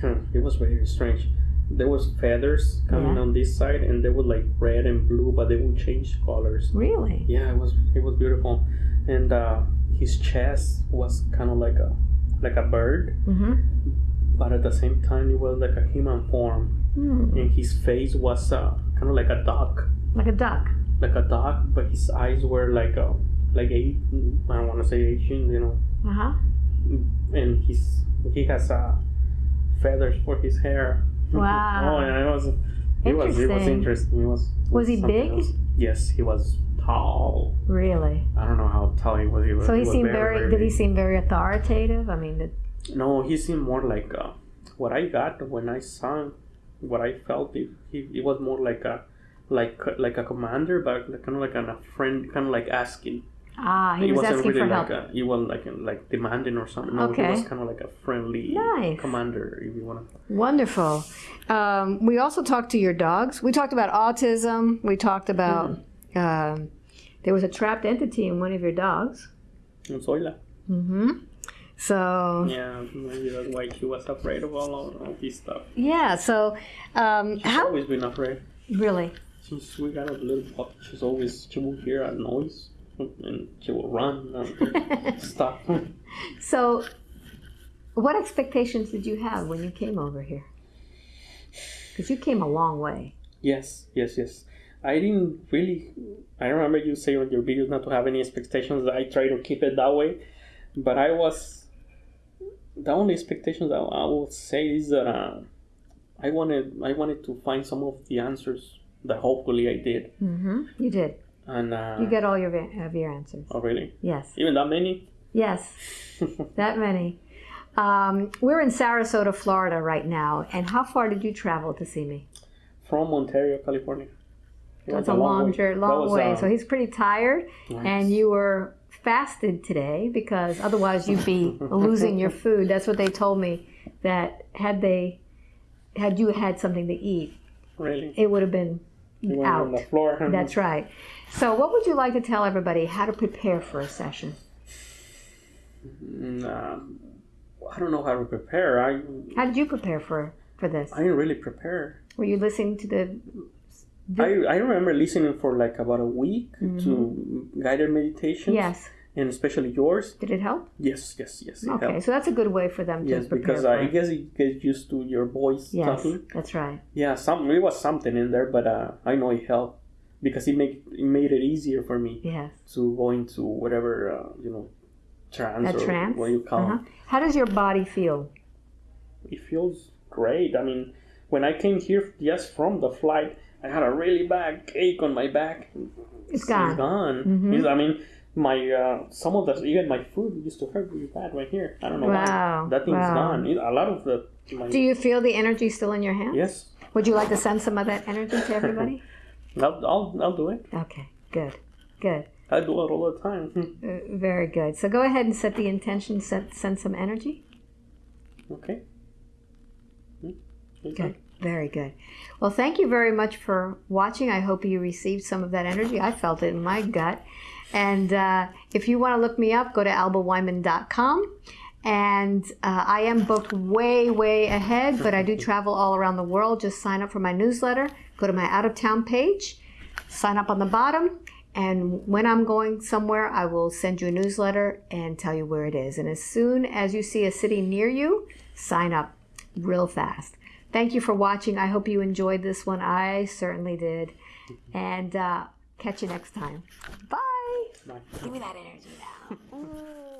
hmm, it was very strange. There was feathers coming Yeah. on this side and they were like red and blue but they would change colors. Really? Yeah, it was it was beautiful. And uh his chest was kind of like a like a bird, Mm-hmm. but at the same time it was like a human form. Hmm. And his face was uh, kind of like a duck, Like a duck. like a duck, but his eyes were like a like a I don't want to say Asian, you know, Uh huh. and he's he has uh, feathers for his hair. Wow. oh yeah, it was it was it was Interesting. interesting. It was. Was he big? else. Yes, he was Really? I don't know how tall he was. He was So he was seemed very. Did he seem very authoritative? I mean, did, No, he seemed more like uh, what I got when I saw him. What I felt, it, he, it was more like a like like a commander, but kind of like an, a friend, kind of like asking. ah, he, was wasn't asking really for help. like a, he wasn't like like demanding or something. No, Okay. he was kind of like a friendly Nice. commander, if you want to. Wonderful. Um, we also talked to your dogs. We talked about autism. We talked about Hmm. um, there was a trapped entity in one of your dogs. And Zoila. Mm-hmm. So Yeah, maybe that's why she was afraid of all of, this stuff. yeah, so um, She's how always been afraid. really? Since we got a little puppy, she's always she will hear a noise and she will run and stuff. So, what expectations did you have when you came over here? Because you came a long way. Yes, yes, yes. I didn't really. I remember you say on your videos not to have any expectations. I try to keep it that way, but I was. The only expectations I, I would say is that uh, I wanted I wanted to find some of the answers that hopefully I did, Mm-hmm. You did. and uh, You get all your of your answers. oh really Yes. even that many. Yes. That many. Um, we're in Sarasota, Florida right now. And how far did you travel to see me? From Ontario, California. That's a long, way. jour- That long way. uh, so he's pretty tired. nice. And you were fasted today because otherwise you'd be losing your food. That's what they told me. That had they, had you had something to eat, really it would have been went on the out. floor. That's right. So, what would you like to tell everybody how to prepare for a session? Mm, um, I don't know how to prepare. I How did you prepare for for this? I didn't really prepare. Were you listening to the? I, I remember listening for like about a week to guided meditations. Yes. And especially yours. Did it help? Yes, yes, yes. It Okay, helps. so that's a good way for them to Yes, because I it. guess you get used to your voice yes, talking. that's right. Yeah, some it was something in there, but uh, I know it helped because it make it made it easier for me Yes, to go into whatever uh, you know trance that or trance. what you call Uh-huh. How does your body feel? it feels great. I mean, when I came here just from the flight, I had a really bad ache on my back. It's gone. It's gone. Mhm. It's- I mean, my uh, some of the even my food used to hurt really bad right here. I don't know Wow, why. That thing's wow. gone. A lot of the my, Do you feel the energy still in your hands? yes, Would you like to send some of that energy to everybody? I'll, I'll I'll do it. okay, good, good, I do it all the time. Uh, very good. So go ahead and set the intention. Set, send some energy. okay. Hmm, okay. Good. Very good. Well, thank you very much for watching. I hope you received some of that energy. I felt it in my gut. And uh, if you want to look me up, go to albaweinman.com. And uh, I am booked way, way ahead, but I do travel all around the world. Just sign up for my newsletter. Go to my out of town page, sign up on the bottom. And when I'm going somewhere, I will send you a newsletter and tell you where it is. And as soon as you see a city near you, sign up real fast. Thank you for watching. I hope you enjoyed this one. I certainly did. And uh, catch you next time. Bye. Bye. Give me that energy now.